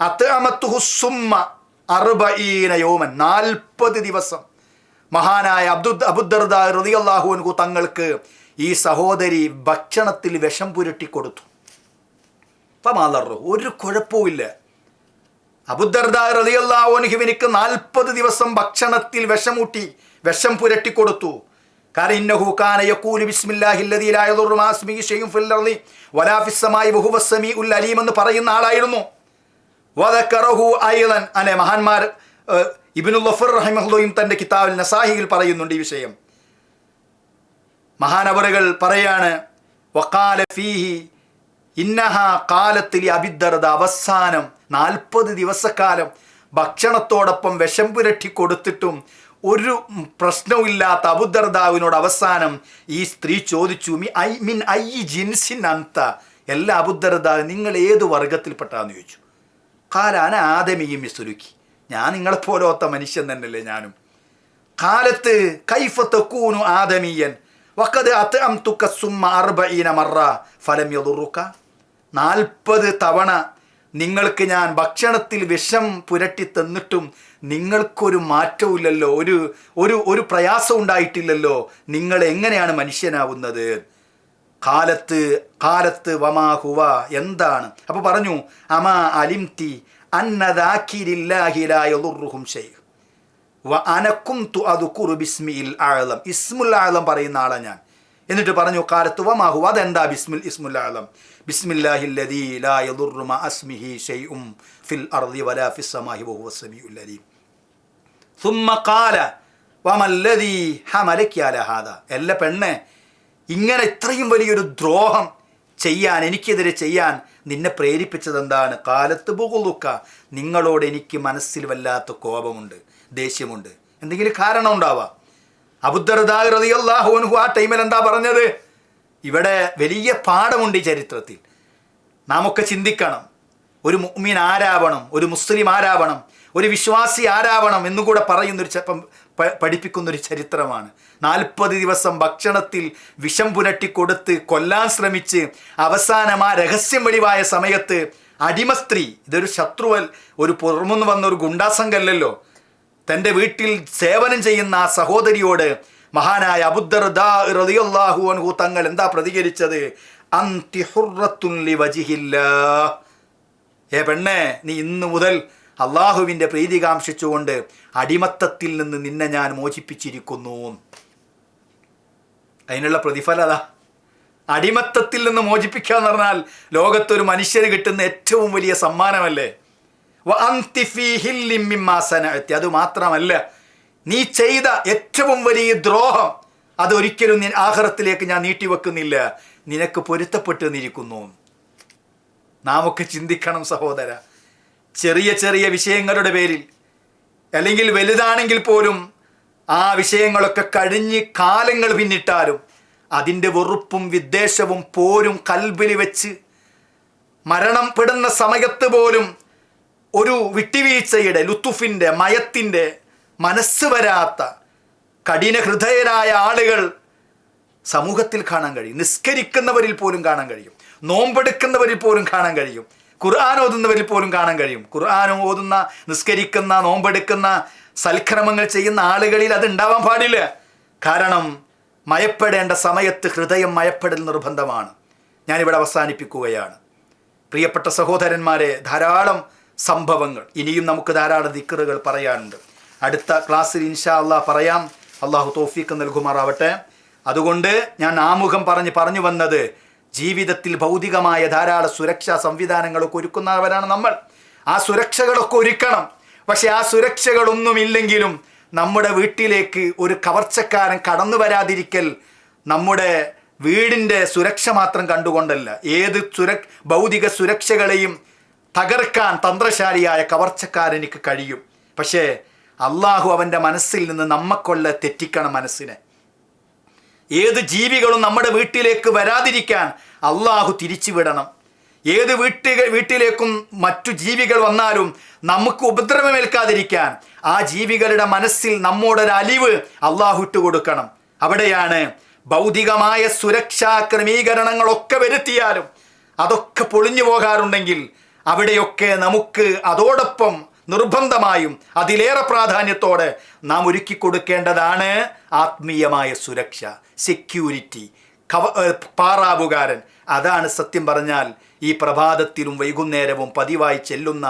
അത്തമത്തുഹുസുമ്മ അറുബീന യോമൻ നാൽപ്പത് ദിവസം. മഹാനായ അബ്ദു അബുദർദ റതിയല്ലാഹുവിനു തങ്ങൾക്ക് ഈ സഹോദരി ഭക്ഷണത്തിൽ വിഷം പുരട്ടി കൊടുത്തു. പമാലറു ഒരു കുഴപ്പവുമില്ല അബുദർദ റതിയല്ലാഹുവിനിക്ക് നാൽപ്പത് ദിവസം ഭക്ഷണത്തിൽ വിഷമൂട്ടി വിഷം പുരട്ടി കൊടുത്തു. എന്ന് പറയുന്ന ആളായിരുന്നു. വദക്കറഹു ഐളൻ അല്ലെ? മഹാന്മാർ ഇബിനുൽ ഗഫർ റഹിമഹുല്ലയും തന്റെ കിതാബിൽ നസാഹിയിൽ പറയുന്നുണ്ട് ഈ വിഷയം. മഹാനവറുകൾ പറയാണ് വക്കാല ഫീഹി ഇന്നഹ കാലത്തിൽ അബിദ്ദർദ അവസാനം നാൽപ്പത് ദിവസക്കാലം ഭക്ഷണത്തോടൊപ്പം വിഷം പുരട്ടി കൊടുത്തിട്ടും ഒരു പ്രശ്നവുമില്ലാത്ത അബുദർദാവിനോട് അവസാനം ഈ സ്ത്രീ ചോദിച്ചു മി ഐ മിൻ ഐ ജിൻസിൻ അന്ത എല്ലാ അബുദർദാവ് നിങ്ങൾ ഏത് വർഗത്തിൽപ്പെട്ടാന്ന്? ചോദിച്ചു. കാലാന ആദമിയും മിസ്തുലുക്കി ഞാൻ നിങ്ങളെപ്പോലത്തെ മനുഷ്യൻ തന്നെയല്ലേ ഞാനും. കാലത്ത് കൈഫത്ത് കൂനു ആദമീയൻ. വക്കത് അത് അം തുക്ക സുമ്മ അർബീന മറ ഫലം യതുറുക്ക നാൽപ്പത് തവണ നിങ്ങൾക്ക് ഞാൻ ഭക്ഷണത്തിൽ വിഷം പുരട്ടി തന്നിട്ടും നിങ്ങൾക്കൊരു മാറ്റവും ഒരു ഒരു ഒരു പ്രയാസം ഉണ്ടായിട്ടില്ലല്ലോ നിങ്ങൾ എങ്ങനെയാണ് മനുഷ്യനാവുന്നത്? കാലത്ത് കാലത്ത് വമാ ഹുവ എന്താണ് അപ്പൊ പറഞ്ഞു അമാ അലിംതി അന്നദാക്കിരില്ലാഹിലായുറുഹും ഷെയ്ഖ് വ അനക്കും തു അതുക്കുറു ബിസ്മിൽ ആഴലം ഇസ്മുൽ ആഴലം പറയുന്ന ആളാ ഞാൻ എന്നിട്ട് പറഞ്ഞു കാലത്ത് വമാഹു അതെന്താ ബിസ്മുൽ ഇസ്മുൽ ആഴലം ബിസ്മില്ലാഹില്ലദീ ലാ യദുറു മഅ അസ്മിഹി ഷൈഉം ഫിൽ അർദി വലാ ഫിസ് സമാഹി വഹുവ സമീഉൽ അലീം ثم قال وما الذي حملك على هذا എല്ല പെണ്ണെ ഇങ്ങനെ ഇത്രയും വലിയൊരു ദ്രോഹം ചെയ്യാൻ എനിക്കെതിരെ ചെയ്യാൻ നിന്നെ പ്രേരിപ്പിച്ചത് എന്താണ് കാലത്ത് ബുകുലുക്ക നിങ്ങളോട് എനിക്ക് മനസ്സിൽ വല്ലാത്ത കോപമുണ്ട് ദേഷ്യമുണ്ട്. എന്തെങ്കിലും കാരണം ഉണ്ടാവാം. അബുദ്ദർദാഹുൻഹു ആ ടൈമിൽ എന്താ പറഞ്ഞത്? ഇവിടെ വലിയ പാഠമുണ്ട് ഈ ചരിത്രത്തിൽ. നാം ഒക്കെ ചിന്തിക്കണം. ഒരു മുഅ്മിൻ ആരാവണം? ഒരു മുസ്ലിം ആരാവണം? ഒരു വിശ്വാസി ആരാവണം? എന്നുകൂടെ പറയുന്നൊരു പഠിപ്പിക്കുന്നൊരു ചരിത്രമാണ്. നാൽപ്പത് ദിവസം ഭക്ഷണത്തിൽ വിഷം പുരട്ടി കൊടുത്ത് കൊല്ലാൻ ശ്രമിച്ച് അവസാനം ആ രഹസ്യം വെളിവായ സമയത്ത് അടിമ സ്ത്രീ ഇതൊരു ശത്രുവൽ ഒരു പുറമെന്ന് വന്ന ഒരു ഗുണ്ടാസംഘല്ലല്ലോ തന്റെ വീട്ടിൽ സേവനം ചെയ്യുന്ന ആ സഹോദരിയോട് മഹാനായ അബുദ്ദർദാഹു അൻഹു തങ്ങൾ എന്താ പ്രതികരിച്ചത്? അന്തി വജിഹില്ല ഏ പെണ്ണേ നീ ഇന്നു മുതൽ അള്ളാഹുവിന്റെ പ്രീതി കാംക്ഷിച്ചുകൊണ്ട് അടിമത്തത്തിൽ നിന്ന് നിന്നെ ഞാൻ മോചിപ്പിച്ചിരിക്കുന്നു. അതിനുള്ള പ്രതിഫല അതാ. അടിമത്തത്തിൽ നിന്ന് മോചിപ്പിക്കുക എന്ന് പറഞ്ഞാൽ ലോകത്തൊരു മനുഷ്യന് കിട്ടുന്ന ഏറ്റവും വലിയ സമ്മാനമല്ലേ. അത് മാത്രമല്ല നീ ചെയ്ത ഏറ്റവും വലിയ ദ്രോഹം അതൊരിക്കലും നീ ആഹാരത്തിലേക്ക് ഞാൻ നീട്ടിവെക്കുന്നില്ല. നിനക്ക് പൊരുത്തപ്പെട്ടു നിന്നിരിക്കുന്നു നാം ഒക്കെ ചിന്തിക്കണം സഹോദര. ചെറിയ ചെറിയ വിഷയങ്ങളുടെ പേരിൽ അല്ലെങ്കിൽ വലുതാണെങ്കിൽ പോലും ആ വിഷയങ്ങളൊക്കെ കഴിഞ്ഞ് കാലങ്ങൾ പിന്നിട്ടാലും അതിന്റെ വെറുപ്പും വിദ്വേഷവും പോരും കൽബിൽ വെച്ച് മരണപ്പെടുന്ന സമയത്ത് പോലും ഒരു വിട്ടുവീഴ്ചയുടെ ലുത്തുഫിന്റെ മയത്തിന്റെ മനസ്സ് വരാത്ത കഠിന ഹൃദയരായ ആളുകൾ സമൂഹത്തിൽ കാണാൻ കഴിയും. നിസ്കരിക്കുന്നവരിൽ പോലും കാണാൻ കഴിയും. നോമ്പെടുക്കുന്നവരിൽ പോലും കാണാൻ കഴിയും. ഖുർആൻ ഓതുന്നവരിൽ പോലും കാണാൻ കഴിയും. ഖുർആൻ ഓതുന്ന നിസ്കരിക്കുന്ന നോമ്പെടുക്കുന്ന സൽക്രമങ്ങൾ ചെയ്യുന്ന ആളുകളിൽ അത് ഉണ്ടാവാൻ പാടില്ല. കാരണം മയപ്പെടേണ്ട സമയത്ത് ഹൃദയം മയപ്പെടൽ നിർബന്ധമാണ്. ഞാനിവിടെ അവസാനിപ്പിക്കുകയാണ്. പ്രിയപ്പെട്ട സഹോദരന്മാരെ ധാരാളം സംഭവങ്ങൾ. ഇനിയും നമുക്ക് ധാരാളം ദിക്കറുകൾ പറയാനുണ്ട്. അടുത്ത ക്ലാസ്സിൽ ഇൻഷാ അള്ളാഹ് പറയാം. അള്ളാഹു തോഫീക്ക് നൽകുമാറാവട്ടെ. അതുകൊണ്ട് ഞാൻ ആമുഖം പറഞ്ഞ് പറഞ്ഞു വന്നത് ജീവിതത്തിൽ ഭൗതികമായ ധാരാളം സുരക്ഷാ സംവിധാനങ്ങളൊക്കെ ഒരുക്കുന്നവരാണ് നമ്മൾ. ആ സുരക്ഷകളൊക്കെ ഒരുക്കണം. പക്ഷെ ആ സുരക്ഷകളൊന്നുമില്ലെങ്കിലും നമ്മുടെ വീട്ടിലേക്ക് ഒരു കവർച്ചക്കാരൻ കടന്നു വരാതിരിക്കൽ നമ്മുടെ വീടിന്റെ സുരക്ഷ മാത്രം കണ്ടുകൊണ്ടല്ല. ഏത് സുര ഭൗതിക സുരക്ഷകളെയും തകർക്കാൻ തന്ത്രശാലിയായ കവർച്ചക്കാരനിക്ക് കഴിയും. പക്ഷേ അള്ളാഹു അവന്റെ മനസ്സിൽ നിന്ന് നമ്മക്കൊള്ള തെറ്റിക്കണം മനസ്സിനെ. ഏത് ജീവികളും നമ്മുടെ വീട്ടിലേക്ക് വരാതിരിക്കാൻ അള്ളാഹു തിരിച്ചുവിടണം. ഏത് വീട്ടിൽ വീട്ടിലേക്കും മറ്റു ജീവികൾ വന്നാലും നമുക്ക് ഉപദ്രവമേൽക്കാതിരിക്കാൻ ആ ജീവികളുടെ മനസ്സിൽ നമ്മോടൊരു അലിവ് അള്ളാഹു ഇട്ട് കൊടുക്കണം. അവിടെയാണ് ഭൗതികമായ സുരക്ഷാ ക്രമീകരണങ്ങളൊക്കെ വരുത്തിയാലും അതൊക്കെ പൊളിഞ്ഞു പോകാറുണ്ടെങ്കിൽ അവിടെയൊക്കെ നമുക്ക് അതോടൊപ്പം നിർബന്ധമായും അതിലേറെ പ്രാധാന്യത്തോടെ നാം ഒരുക്കി കൊടുക്കേണ്ടതാണ് ആത്മീയമായ സുരക്ഷ. സെക്യൂരിറ്റി കവ പാറാവുകാരൻ. അതാണ് സത്യം പറഞ്ഞാൽ ഈ പ്രഭാതത്തിലും വൈകുന്നേരവും പതിവായി ചെല്ലുന്ന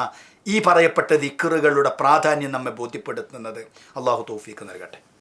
ഈ പറയപ്പെട്ട ദിക്കറുകളുടെ പ്രാധാന്യം നമ്മെ ബോധ്യപ്പെടുത്തുന്നത്. അള്ളാഹു തോഫീക്ക് നൽകട്ടെ.